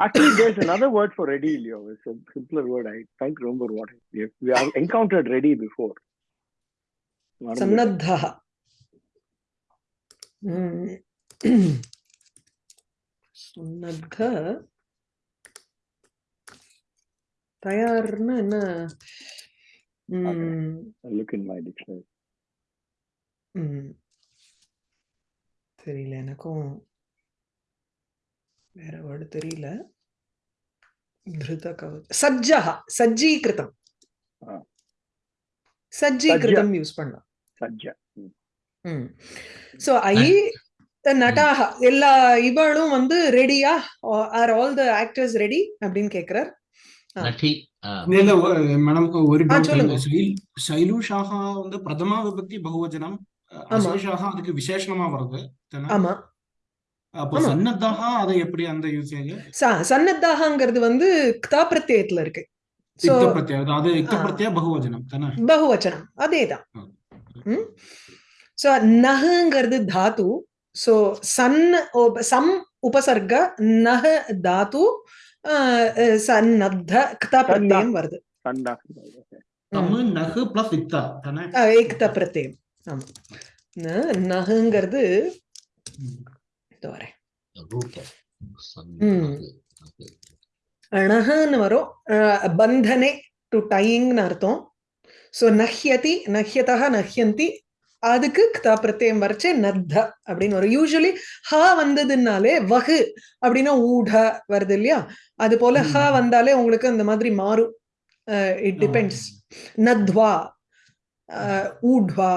Actually, there's another word for ready, Leo. It's a simpler word. I can't remember what it is. We have encountered ready before. மறந்துட்டேன். சன்னத்த தயார்னு என்ன? my dictionary. ம். தெரியல எனக்கும். வேற word தெரியல. கவச் சஜ்ஜா சஜ்ஜீகிருதம். யூஸ் பண்ணலாம். Sajja. ம் சோ ஐ நட்டாக எல்லா இவளும் வந்து ரெடியா are all the actors ready அப்படின்னு கேக்குறார். மேடம் ஒரு. சைல்- சைலூஷாக வந்து பிரதமா விபக்தி பகுவச்சனம். அசேஷாக அதுக்கு விசேஷணமா வருது தானே? ஆமா. சன்னத்தாக அதை எப்படி அந்த ச- சன்னத்தாகங்கிறது வந்து க்தா பிரத்யயத்துல இருக்கு. சோ இக்த பிரத்யா அது பகுவச்சனம் பகுவச்சனம் அதேதான். ஆ. ம் சோ நஹங்கிறது தாத்து சோ சன் உப- சம் உபசர்க நஹ தாத்து அஹ், அஹ், சன்னத்த க்தா பிரத்யயம் வருது Sanda. தமிழ் நகு பிளஸ் இக்தா தானே அஹ், ஏக்த பிரத்யயம் ஆமா ந- நஹங்கிறது ம். இதோ வரேன் root. ம். அணஹன்னு வரும் அஹ், பந்தனே டு டையிங்னு அர்த்தம் சோ நஹ்யதி நஹ்யதா நஹ்யந்தி அதுக்கு க்தா பிரத்யயம் வரைச்சே நத்த அப்படின்னு வரும். யூஸ்வலி ஹ வந்ததுனாலே வகு அப்படின்னா ஊட வருது இல்லையா? அது போல ஹ. வந்தாலே உங்களுக்கு அந்த மாதிரி மாறும். இட் டிபெண்ட்ஸ் நத்வா ஊட்வா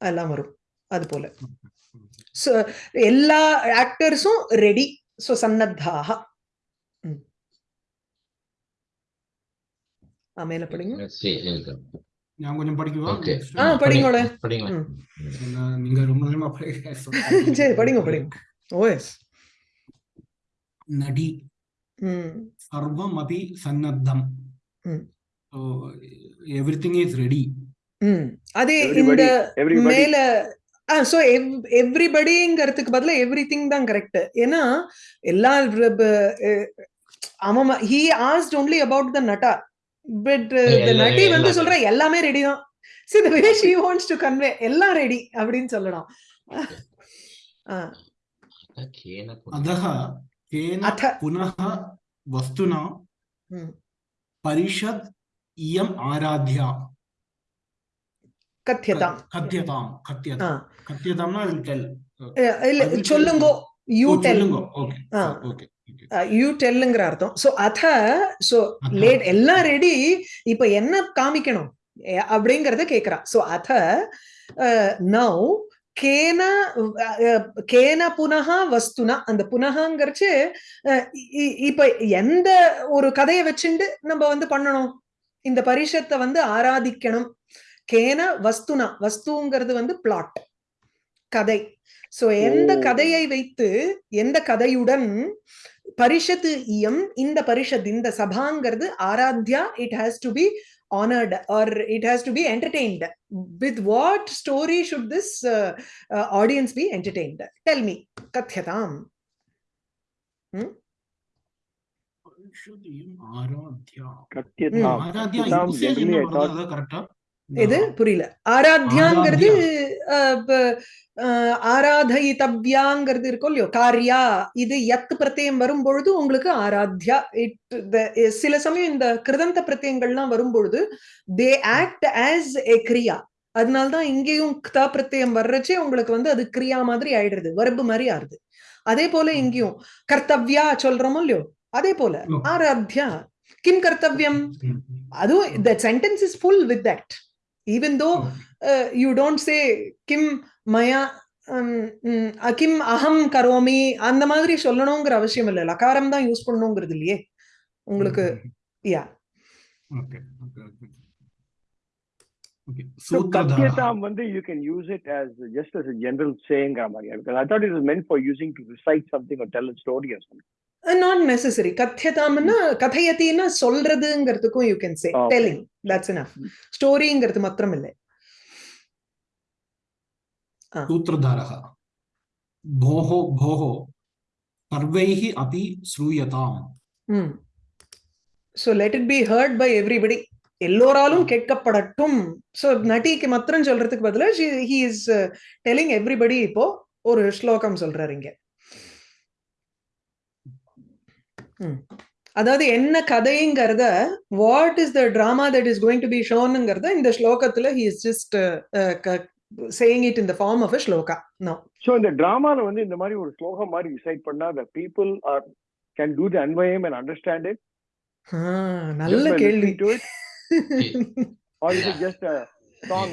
எல்லாம் வரும். அது போல So, எல்லா ஆக்டர்ஸும் ரெடி ஸோ சன்னத்தாக மேல படிங்க. நான் கொஞ்சம் படிக்குவா. ஆ. ம். ஏன்னா, நீங்க ரொம்ப நேரமா படிக்க சரி படிங்க படிங்க. ஓஎஸ் நடி. சர்வம் அபி சன்னத்தம். எவ்ரிதிங் இஸ் ரெடி அதே இந்த. மேல ஆ சோ எவ்ரிபடிங்கிறதுக்கு பதிலா எவ்ரி திங் தான் கரெக்ட் ஏன்னா எல்லா அவன் he asked only about the Nadda. But uh, நட்டி வந்து சொல்ற எல்லாமே ரெடி தான். See the way she wants to convey எல்லாம் ரெடி அப்படினு சொல்லலாம் अधः तेन पुनः वस्तुना परिषद् इयम् आराध्या கத்தியதாம் கத்யதாம். கத்தியதாம் கத்தியதாம்னா வில் டெல் இல்ல சொல்லுங்க. You tell okay okay you டெல்லுங்கிற அர்த்தம். சோ அத சோ. லேட் எல்லாம் ரெடி இப்ப என்ன காமிக்கணும்? அப்படிங்கறத கேக்குறா. சோ அத நவ் கேன கேன புனக வஸ்துனா அந்த புனகங்கிறச்சு இப்ப எந்த ஒரு கதையை வச்சுண்டு நம்ம வந்து பண்ணணும்? இந்த பரிஷத்தை வந்து ஆராதிக்கணும். கேன வஸ்துனா வஸ்துங்கிறது வந்து பிளாட் கதை. சோ எந்த. கதையை வைத்து எந்த கதையுடன் பரிஷத்து இயம் இந்த பரிஷத் இந்த சபாங்கிறது aradhya it has to be honored or it has to be entertained with what story should this uh, uh, audience be entertained tell me kathyatam hmm? Aradhya கத்தியதாம் Aradhya கரெக்டா எது? புரியல. அஹ், ஆராதயிதவ்யாங்கிறது இருக்கும் இல்லையோ காரியா இது எத் பிரத்யம் வரும்பொழுது உங்களுக்கு ஆராத்யா இட் சில சமயம் இந்த கிருதந்த பிரத்யங்கள்லாம் வரும்பொழுது தே ஆக்ட் ஆஸ் எ கிரியா அதனால்தான் இங்கேயும் க்தா பிரத்யம் வர்றச்சே உங்களுக்கு வந்து அது கிரியா மாதிரி ஆயிடுறது வரப்பு மாதிரி ஆறுது அதே போல இங்கேயும் கர்த்தவ்யா சொல்றோமோ இல்லையோ அதே போல. ஆராத்யா. கிம் கர்த்தவ்யம். அதுவும் the sentence is full with that. Even though uh, you don't say kim maya um, mm, uh, kim aham karomi அந்த மாதிரி சொல்லணுங்கிற அவசியம் இல்லை லகாரம் தான் யூஸ் பண்ணணுங்கிறது இல்லையே உங்களுக்கு. யா. Okay. Okay. So, Katyatam Vandhi, you can use it as just as a general saying, Ramaya, because I thought it was meant for using to recite something or tell a story or something. Uh, not necessary. Kathyatamna, kathayatina, solradungartukum, you can say. Okay. Telling, that's enough. Story ingartu matramille. सूत्रधारः भोः भोः सर्वैः अपि श्रूयताम् So let it be heard by everybody. எல்லோராலும் கேட்கப்படட்டும். So நட்டிக்கு மாத்திரம் சொல்றதுக்கு பதிலா he is telling everybody இப்போ ஒரு ஸ்லோகம் சொல்றாரு இங்க. அதாவது என்ன கதைங்கிறத what is the drama that is going to be ஷோனுங்கிறத இந்த ஸ்லோகத்துல he is just saying it in the form of a shloka. No So இந்த டிராமால வந்து இந்த மாதிரி ஒரு ஸ்லோகம் மாதிரி recite பண்ணா the people are can do the அன்வயம் and understand it. நல்ல கேள்வி.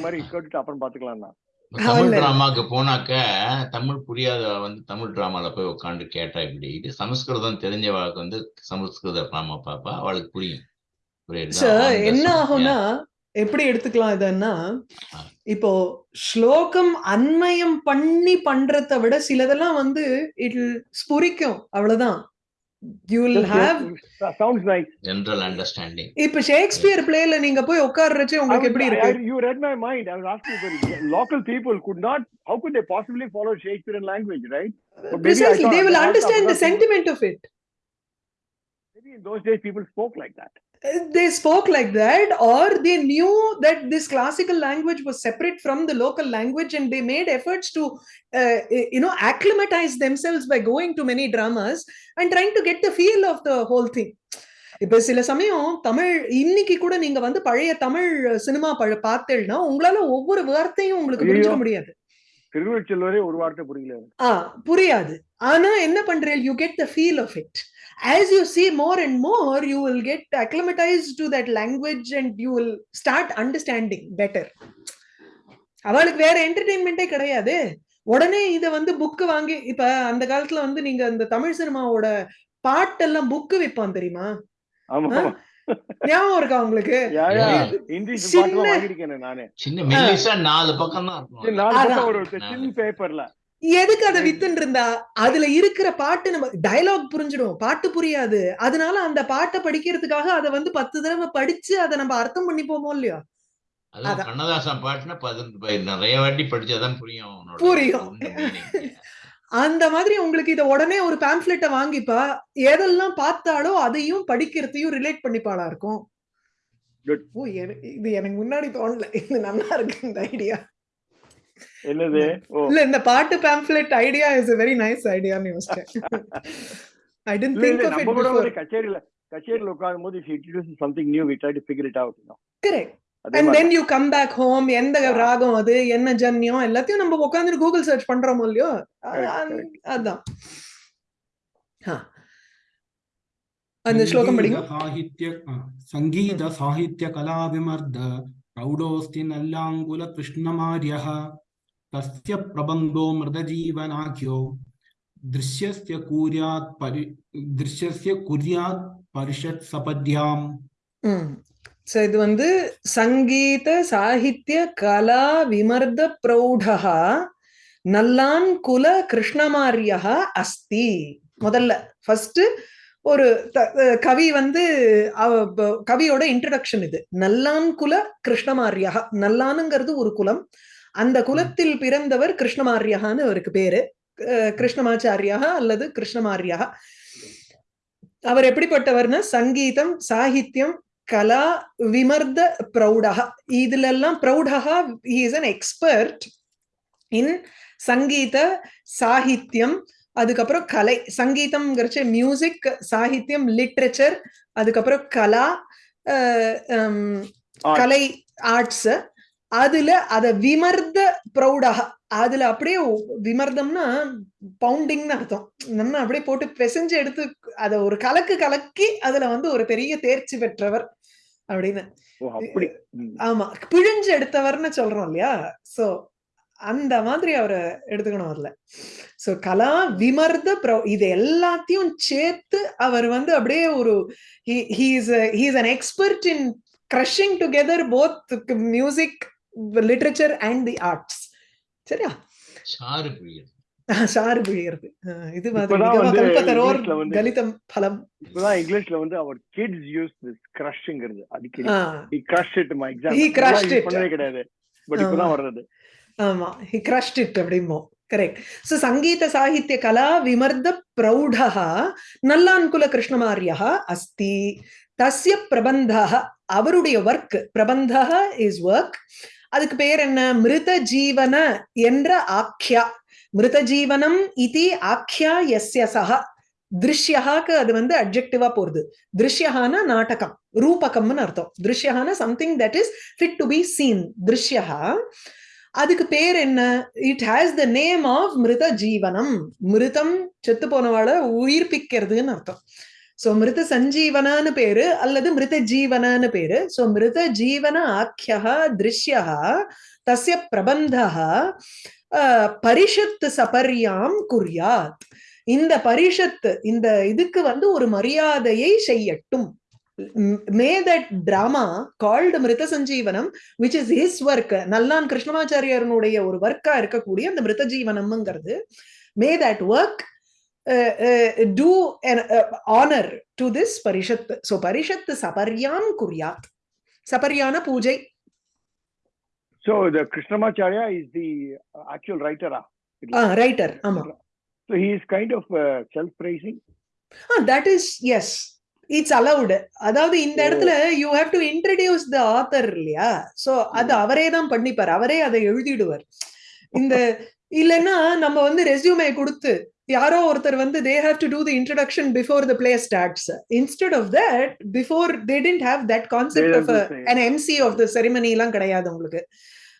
மாதிரி கேட்டுட்டு அப்புறம் பாத்துக்கலாம்னா தமிழ் இல்ல. டிராமாக்கு போனாக்க தமிழ் புரியாத வந்து தமிழ் டிராமால போய் உட்காந்து கேட்டா இப்படி இது சமஸ்கிருதம் தெரிஞ்சவளுக்கு வந்து சமஸ்கிருத டிராமா பாப்பா அவளுக்கு புரியும் என்ன. ஆகும்னா. எப்படி எடுத்துக்கலாம் இதன்னா. இப்போ ஸ்லோகம் அன்மயம் பண்ணி பண்றதை விட சிலதெல்லாம் வந்து இட் ஸ்புரிக்கும் அவ்வளவுதான் You will Just have yes, sounds nice general understanding இப்ப ஷேக்ஸ்பியர் பிளேல நீங்க போய் உட்கார்றச்சு I உங்களுக்கு was- எப்படி I- இருக்கு I- you read my mind. I was asking the local people could not. How could they possibly follow Shakespearean language, right? But maybe I Precisely, thought they will that understand the Abdullah people- sentiment of it. Maybe in those days people spoke like that. They spoke like that, or they knew that this classical language was separate from the local language, and they made efforts to, uh, you know, acclimatize themselves by going to many dramas and trying to get the feel of the whole thing. இப்ப சில சமயம் தமிழ் இன்னைக்கு கூட நீங்க வந்து பழைய Tamil cinema பார்த்தேன்னா உங்களால ஒவ்வொரு வார்த்தையும் உங்களுக்கு. புரிஞ்சுக்க முடியாது திருவள்ளுவரே ஒரு வார்த்தை புரியல. ஆ புரியாது. ஆனா என்ன பண்றேன்? You get the feel of it as you see more and more you will get acclimatized to that language and you will start understanding better. அவளுக்கு வேற என்டர்டெயின்மெண்ட்டே கிடையாது. உடனே இத வந்து புக்கு வாங்கி இப்ப அந்த காலத்துல வந்து நீங்க அந்த தமிழ் சினிமாவோட பாட்டெல்லாம் புக்கு விற்பான் தெரியுமா? ஞாபகம் இருக்கா உங்களுக்கு? நாலு பக்கம் தான் எதுக்கு அதை வித்துன்னு இருந்தா அதுல இருக்கிற பாட்டு நம்ம டயலாக் புரிஞ்சிடும். பாட்டு புரியாது. அதனால அந்த பாட்டை படிக்கிறதுக்காக அதை வந்து பத்து தடவை படிச்சு அதை நம்ம அர்த்தம் பண்ணிப்போமோ இல்லையோ. கண்ணதாசன் பாட்டுனா நிறைய வாட்டி படிச்சாதான் புரியும் புரியும். அந்த மாதிரி உங்களுக்கு இத உடனே ஒரு பேம்ப்ளெட்டை வாங்கிப்பா. எதெல்லாம் பார்த்தாலோ அதையும் படிக்கிறதையும் ரிலேட் பண்ணிப்பாளா இருக்கும். ஓ இது எனக்கு முன்னாடி தோணல. இது நல்லா இருக்கு இந்த ஐடியா என்னது இல்ல இந்த பாட்டு pamphlet idea is a very nice ஐடியான்னு யோசிச்சேன். I tend think of it before கச்சேரியில கச்சேரியில உட்காரும் போது something new we try to figure it out correct அதே and then you come back home எந்த ராகம் அது என்ன ஜன்யம் எல்லாத்தையும் நம்ம உட்காந்து கூகுள் சர்ச் பண்றோம் இல்லையோ? அதான். அந்த ஸ்லோகம் படிங்க. சாகித்ய சங்கீத சாகித்ய கலா விமர்த பிரௌடோஸ்தி நல்லாங்குல கிருஷ்ணமாரிய தஸ்ய பிரபந்தோ மிருதஜீவனாக்கியோ திருஷ்யஸ்ய கூர்யாத் பரி திருஷ்யஸ்ய குர்யாத் பரிஷத் சபத்யாம். ம் சோ இது வந்து சங்கீத சாகித்ய கலா விமர்த பிரௌடா நல்லான் குல கிருஷ்ணமாரியா அஸ்தி. முதல்ல ஃபர்ஸ்ட் ஒரு கவி வந்து அவ- கவியோட இன்ட்ரடக்ஷன் இது. நல்லான் குல கிருஷ்ணமாரியா நல்லானுங்கிறது ஒரு குலம். அந்த குலத்தில் பிறந்தவர் கிருஷ்ணமாரியான்னு அவருக்கு பேரு. அஹ் கிருஷ்ணமாச்சாரியா அல்லது கிருஷ்ணமாரியா அவர் எப்படிப்பட்டவர்னா சங்கீதம் சாகித்யம் கலா விமர்த பிரௌடக இதுல எல்லாம் பிரௌடக இஸ் அன் எக்ஸ்பர்ட் இன் சங்கீத சாகித்யம் அதுக்கப்புறம் கலை. சங்கீதம்ங்கிறச்ச மியூசிக் சாகித்யம் லிட்ரேச்சர் அதுக்கப்புறம் கலா. கலை ஆர்ட்ஸ் அதுல அத விமர்த பிரௌடக அதுல அப்படியே விமர்தம்னா பவுண்டிங்னு அர்த்தம். நம்ம அப்படியே போட்டு பிசைஞ்சு எடுத்து அத ஒரு கலக்கு கலக்கி அதுல வந்து ஒரு பெரிய தேர்ச்சி பெற்றவர் அப்படின்னு. ஆமா. பிழிஞ்சு எடுத்தவர்னு சொல்றோம் இல்லையா? சோ அந்த மாதிரி அவரை எடுத்துக்கணும் அதுல சோ கலா விமர்த பிரௌ இது எல்லாத்தையும் சேர்த்து அவர் வந்து அப்படியே ஒரு he's he's an expert in crushing together both music literature and the arts சரியா? சாறு புரியுது சாறு புழியறது இது மாதிரி கலிதம் பலம். இப்பதான் இங்கிலீஷ்ல வந்து அவர் கிட்ஸ் யூஸ் திஸ் கிரஷ்ங்கிறது அடிக்கடி. Ah he crushed it my exam. He crushed it. பண்ணவே கிடையாது. பட் இப்பதான் வர்றது. ஆமா. ஹி கிரஷ்ட் இட் அப்படிமோ கரெக்ட் சோ சங்கீத சாகித்ய கலா விமர்த பிரௌடः நல்லான்குல கிருஷ்ணமாரியா அஸ்தி. தஸ்ய பிரபந்தः அவருடைய ஒர்க் பிரபந்தः இஸ் ஒர்க் அதுக்கு பேர் என்ன? மிருத ஜீவன என்ற ஆக்கியா மிருத ஜீவனம் இது ஆக்கியா எஸ்ய சக திருஷ்யகாக்கு அது வந்து அப்ஜெக்டிவா போறது. திருஷ்யஹான நாடகம் ரூபகம்னு அர்த்தம். திருஷ்யகான something that is fit to be seen திருஷ்யஹா. அதுக்கு பேர் என்ன? It has the name of மிருத ஜீவனம் மிருதம் செத்து போனவாளை உயிர்ப்பிக்கிறதுன்னு அர்த்தம். சோ மிருத சஞ்சீவனான்னு பேரு அல்லது மிருத ஜீவனான்னு பேரு சோ மிருத ஜீவன ஆக்கியா திருஷ்யா தஸ்ய பிரபந்தா பரிஷத்து சபர்யாம் குர்யாத் இந்த பரிஷத்து இந்த இதுக்கு வந்து ஒரு மரியாதையை செய்யட்டும். May that drama called மிருத சஞ்சீவனம் which is his work Nallan கிருஷ்ணமாச்சாரியனுடைய ஒரு ஒர்க்கா இருக்கக்கூடிய அந்த மிருத ஜீவனம்ங்கிறது may that work do honour to this Parishad so பரிஷத் சபர்யாம் குர்யாத் சபர்யான பூஜை so the krishnamacharya is the actual writer ah? Writer ஆமா. So he is kind of uh, self praising that is yes it's allowed அதாவது இந்த ஓ. இடத்துல you have to introduce the author இல்லையா? சோ அது அவரே தான் பண்ணிப்பார். அவரே அதை எழுதிடுவார். இந்த இல்லைன்னா நம்ம வந்து ரெஸ்யூமே கொடுத்து யாரோ ஒருத்தர் வந்து they have to do the introduction before the play starts instead of that before they tend have that concept They of an MC of the ceremony எல்லாம் கிடையாது உங்களுக்கு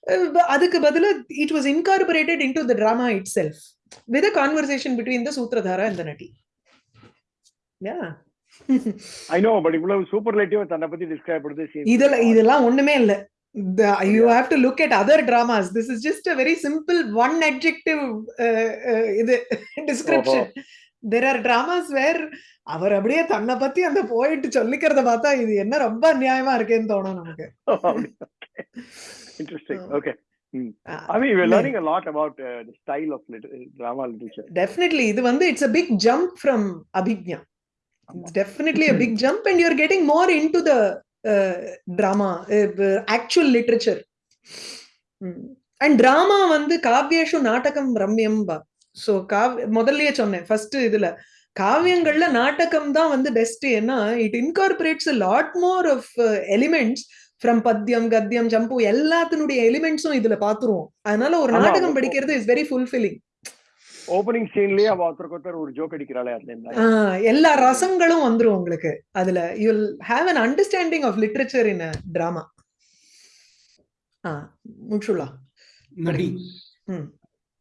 அஹ் அதுக்கு பதிலா it was incorporated into the drama itself with conversation between the சூத்ரதாரா the நட்டி யா i know but இவ்வளவு superlative தன்னை பத்தி describe பண்ணுது இதெல்லாம். இதெல்லாம் ஒண்ணுமே இல்ல. The- you Yeah. have to look at other dramas this is just a very simple one adjective uh, uh, இது description there are dramas where அவர் அப்படியே தன்னை பத்தி அந்த போயிட்டு சொல்லிக்கிறத பார்த்தா இது என்ன ரொம்ப அநியாயமா இருக்கேன்னு தோணும் நமக்கு interesting Oh. okay Ah, i mean we're no. learning a lot about uh, the style of lit- drama literature definitely இது வந்து it's a big jump from abhijna it's definitely a big jump and you're getting more into the actual literature. Mm. and drama வந்து காவ்யேஷு நாடகம் ரம்யம் பா. So காவ் முதல்லயே சொன்னேன் first இதுல. காவியங்கள்ல நாடகம் தான் வந்து பெஸ்ட் ஏன்னா it incorporates lot more of elements from padyam gadyam champu எல்லாத்தினுடைய எலிமெண்ட்ஸும் இதுல பாத்துருவோம். அதனால ஒரு நாடகம் படிக்கிறது இஸ் வெரி ஃபுல்ஃபில்லிங் ஓபனிங் சீன்லயே அவ ஒருத்தருக்கு ஒருத்தர் ஒரு ஜோக் அடிக்கிறாளே அதுல எல்லா ரசங்களும் வந்துரும் உங்களுக்கு அதுல. You will have an understanding of literature in a drama. ஆ முட்சுலா நடி.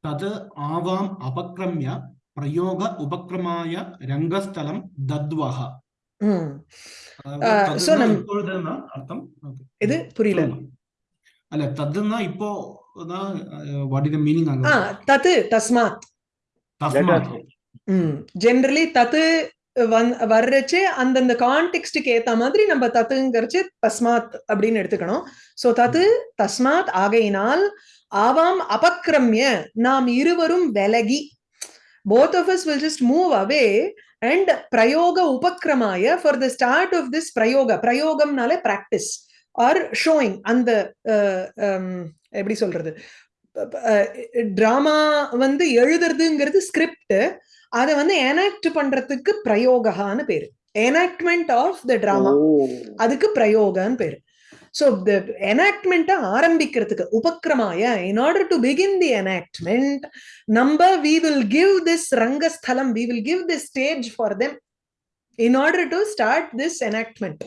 தத் ஆவாம் அபக்ரம்ய பிரயோக உபக்ரமாய ரங்கஸ்தலம் தத்வஹ. அர்த்தம்? இது புரியல. அல்ல தத்துன்னா இப்போ தட் தஸ்மாத். ஜென்ரலி தத்து வந் வர்றச்சு அந்தந்த கான்டெக்ஸ்டுக்கு ஏத்த மாதிரி நம்ம தத்துங்கிறச்சு தஸ்மாத் அப்படின்னு எடுத்துக்கணும். சோ தத்து தஸ்மாத் ஆகையினால் ஆவாம் அபக்ரம்ய நாம் இருவரும் விலகி. Both of us will just move away and prayoga upakramaya for the start of this prayoga prayogamனாலே practice or showing அந்த எப்படி சொல்றது? ட்ராமா வந்து எழுதுறதுங்கிறது ஸ்கிரிப்ட் அதை வந்து எனாக்ட் பண்றதுக்கு பிரயோகான்னு பேரு. எனாக்ட்மெண்ட் ஆஃப் த ட்ராமா அதுக்கு பிரயோகன்னு பேரு. ஸோ த எனாக்ட்மெண்ட்டை ஆரம்பிக்கிறதுக்கு உபக்கிரமாய in order to begin the enactment நம்ம we will give this Rangasthalam we will give this stage for them in order to start this enactment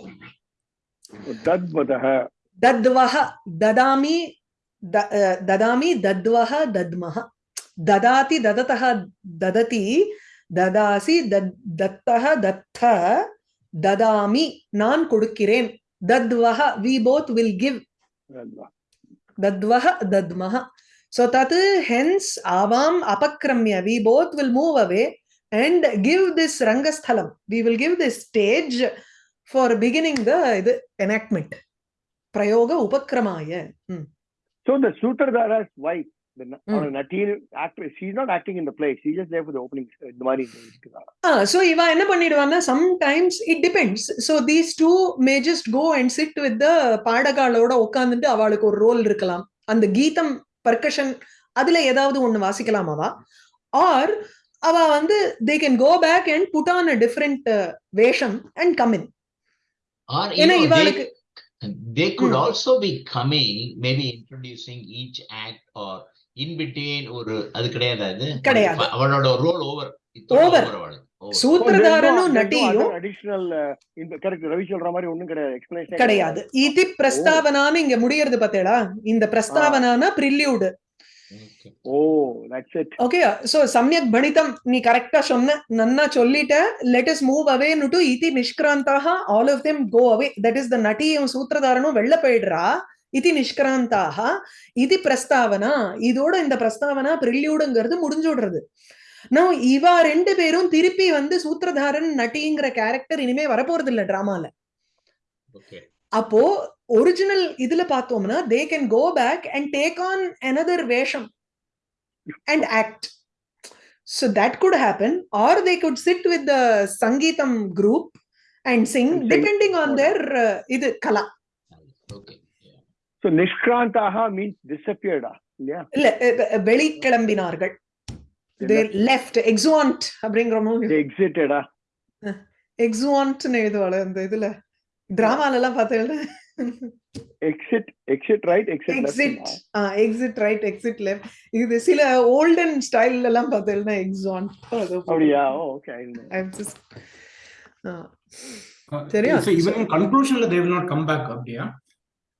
தத்வதக தத்வஹ ததாமி ददामि दद्वः दद्मः ददाति ददतः ददति ததாசி தத்தக தத்த ததாமி நான் கொடுக்கிறேன் தத்வஹ வி போத் வில் கிவ் தத்வஹ தத்மஹ ஸோ தத் ஹென்ஸ் ஆவாம் அபக்ரமிய we both will move away and give this Rangasthalam we will give this stage for beginning the இது எனாக்மெண்ட் பிரயோக உபக்கிரமாய ம் So the Sutradhara's wife, the na- Mm. or Nati actress, she's not acting in the play. She's just there for the opening. இந்த மாதிரி இருக்குதா? ஆ so இவ என்ன பண்ணிடுவான்னா sometimes it depends so these two may just go and sit with the பாடகாலோட உட்காந்துட்டு அவளுக்கு ஒரு role இருக்கலாம் அந்த கீதம் பர்கஷன் அதுல ஏதாவது ஒண்ணு வாசிக்கலாம் அவ ஆர் அவ வந்து they can go back and put on a different வேஷம் and come in Or you ஏன்னா இவாளுக்கு they, they could Mm. also be coming, maybe introducing each act or in between ஒரு அது கிடையாது அது கிடையாது. அவளோட ரோல் ஓவர் Over. சூத்திரதாரனும் இந்த கரெக்ட் ரவி சொல்ற மாதிரி ஒண்ணும் கிடையாது எக்ஸ்பிளனேஷன் கிடையாது இதி இங்க முடியறது பார்த்தேடா இந்த பிரஸ்தாவனான prelude. Oh that's it okay so சமயக் பணிதம் நீ கரெக்டா சொன்ன நன்னா சொல்லிட்ட let is move away to இதி நிஷ்கிராந்தாக all of them go away that is the நட்டியும் சூத்திரதாரனும் வெளில போயிடுறா இதி நிஷ்கிராந்தாக இது பிரஸ்தாவனா இதோட இந்த பிரஸ்தாவனா பிரில்யூடுங்கிறது முடிஞ்சுடுறது நான் இவா ரெண்டு பேரும் திருப்பி வந்து சூத்திரதாரன் நட்டிங்கிற கேரக்டர் இனிமே வரப்போறது இல்ல டிராமால. அப்போ ஒரிஜினல் இதுல பார்த்தோம்னா they can go back and take on another வேஷம். And act so that could happen or they could sit with the சங்கீதம் group and sing And sing. Depending on their இது கலா. Okay. Yeah. டிசப்பியர்டா இல்லையா இல்ல அஹ், அஹ், வெளி கிளம்பினார்கள் தேர் left எக்ஸுவான்ட் அப்படிங்கிற மாதிரி. எக்ஸிட்டடா எக்ஸுவான்ட்னு எழுதுவாள் அந்த இதுல. டிராமால எல்லாம் பார்த்தேன் exit exit right exit exit exit right exit left இது சில ஓல்டன் ஸ்டைல் எல்லாம் பார்த்தேன்னா எக்ஸான் அப்படியா ஓகே I'm just சரியா? So even in conclusionல they will not come back அப்படியா?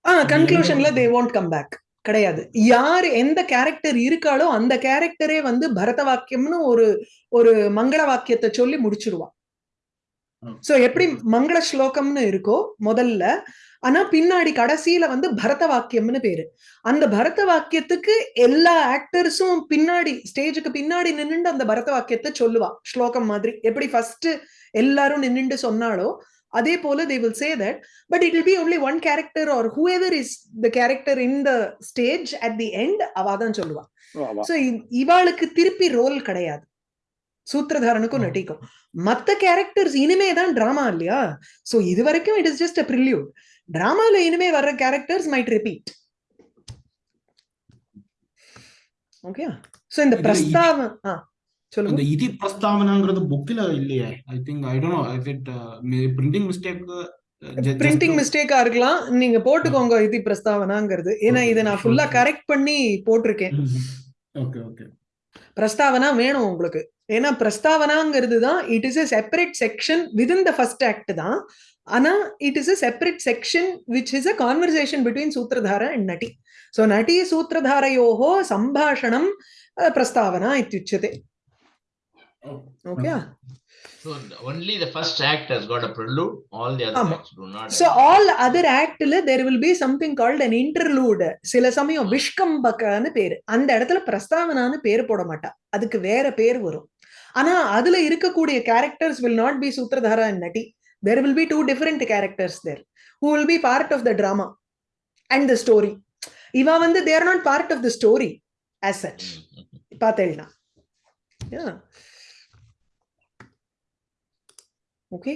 ஆ கன்க்ளூஷன்ல தே won't கம் பேக் கிடையாது. யார் எந்த கேரக்டர் இருக்காளோ அந்த கேரக்டரே வந்து பரத வாக்கியம்னு ஒரு ஒரு மங்கள வாக்கியத்தை சொல்லி முடிச்சிருவா. ம். சோ எப்படி மங்கள ஸ்லோகம்னு இருக்கோ முதல்ல ஆனா பின்னாடி கடைசியில வந்து பரத வாக்கியம்னு பேரு. அந்த பரத வாக்கியத்துக்கு எல்லா ஆக்டர்ஸும் பின்னாடி ஸ்டேஜுக்கு பின்னாடி நின்னுண்டு அந்த பரத வாக்கியத்தை சொல்லுவா. ஸ்லோகம் மாதிரி. எப்படி ஃபர்ஸ்ட் எல்லாரும் நின்னுண்டு சொன்னாலோ அதே போல they will say that but it will be only one character or whoever is the character in the stage at the end அவ தான் சொல்லுவா. சோ இவாளுக்கு திருப்பி ரோல் கிடையாது. சூத்திரதாரனுக்கும் ஆ. நட்டிக்கும் மத்த கேரக்டர்ஸ் இனிமே தான் டிராமா இல்லையா? சோ இது வரைக்கும் it is just a prelude டிராமால இனிமே வர்ற characters might repeat okay so இந்த ஆ சொல்லுங்க. அந்த இதி பிரஸ்தாவனாங்கிறது புக்ல இல்லையே. I think I don't know is it printing mistake printing மிஸ்டேக்கா இருக்கலாம். நீங்க போட்டுக்கோங்க இது பிரஸ்தாவனாங்கிறது. ஏன்னா இதை நான் ஃபுல்லா கரெக்ட் பண்ணி போட்டிருக்கேன். ஓகே ஓகே பிரஸ்தாவனா வேணும் உங்களுக்கு. ஏன்னா பிரஸ்தாவனாங்கிறது தான் it is a separate section within the first act தான். ஆனா it is a separate section which is a conversation between சூத்திரதார and நட்டி ஸோ நட்டி சூத்திரதாரையோகோ சம்பாஷணம் பிரஸ்தாவனா இத்தியுச்சதே okay So only the first act has got a prelude. All the other um, acts do not. So act. all other act there will be something called an interlude. சில சமயம் விஷ்கம்பக்கான்னு பேரு அந்த இடத்துல பிரஸ்தாவனான்னு பேர் போட மாட்டா அதுக்கு வேற பேர் வரும் ஆனா அதுல இருக்கக்கூடிய கேரக்டர்ஸ் வில் நாட் பி சூத்திரதாரா நட்டி There will be two different characters there who will be part of the drama and the story இவ வந்து there not part of the story as such Mm, mm, mm. பார்த்தேன்னா okay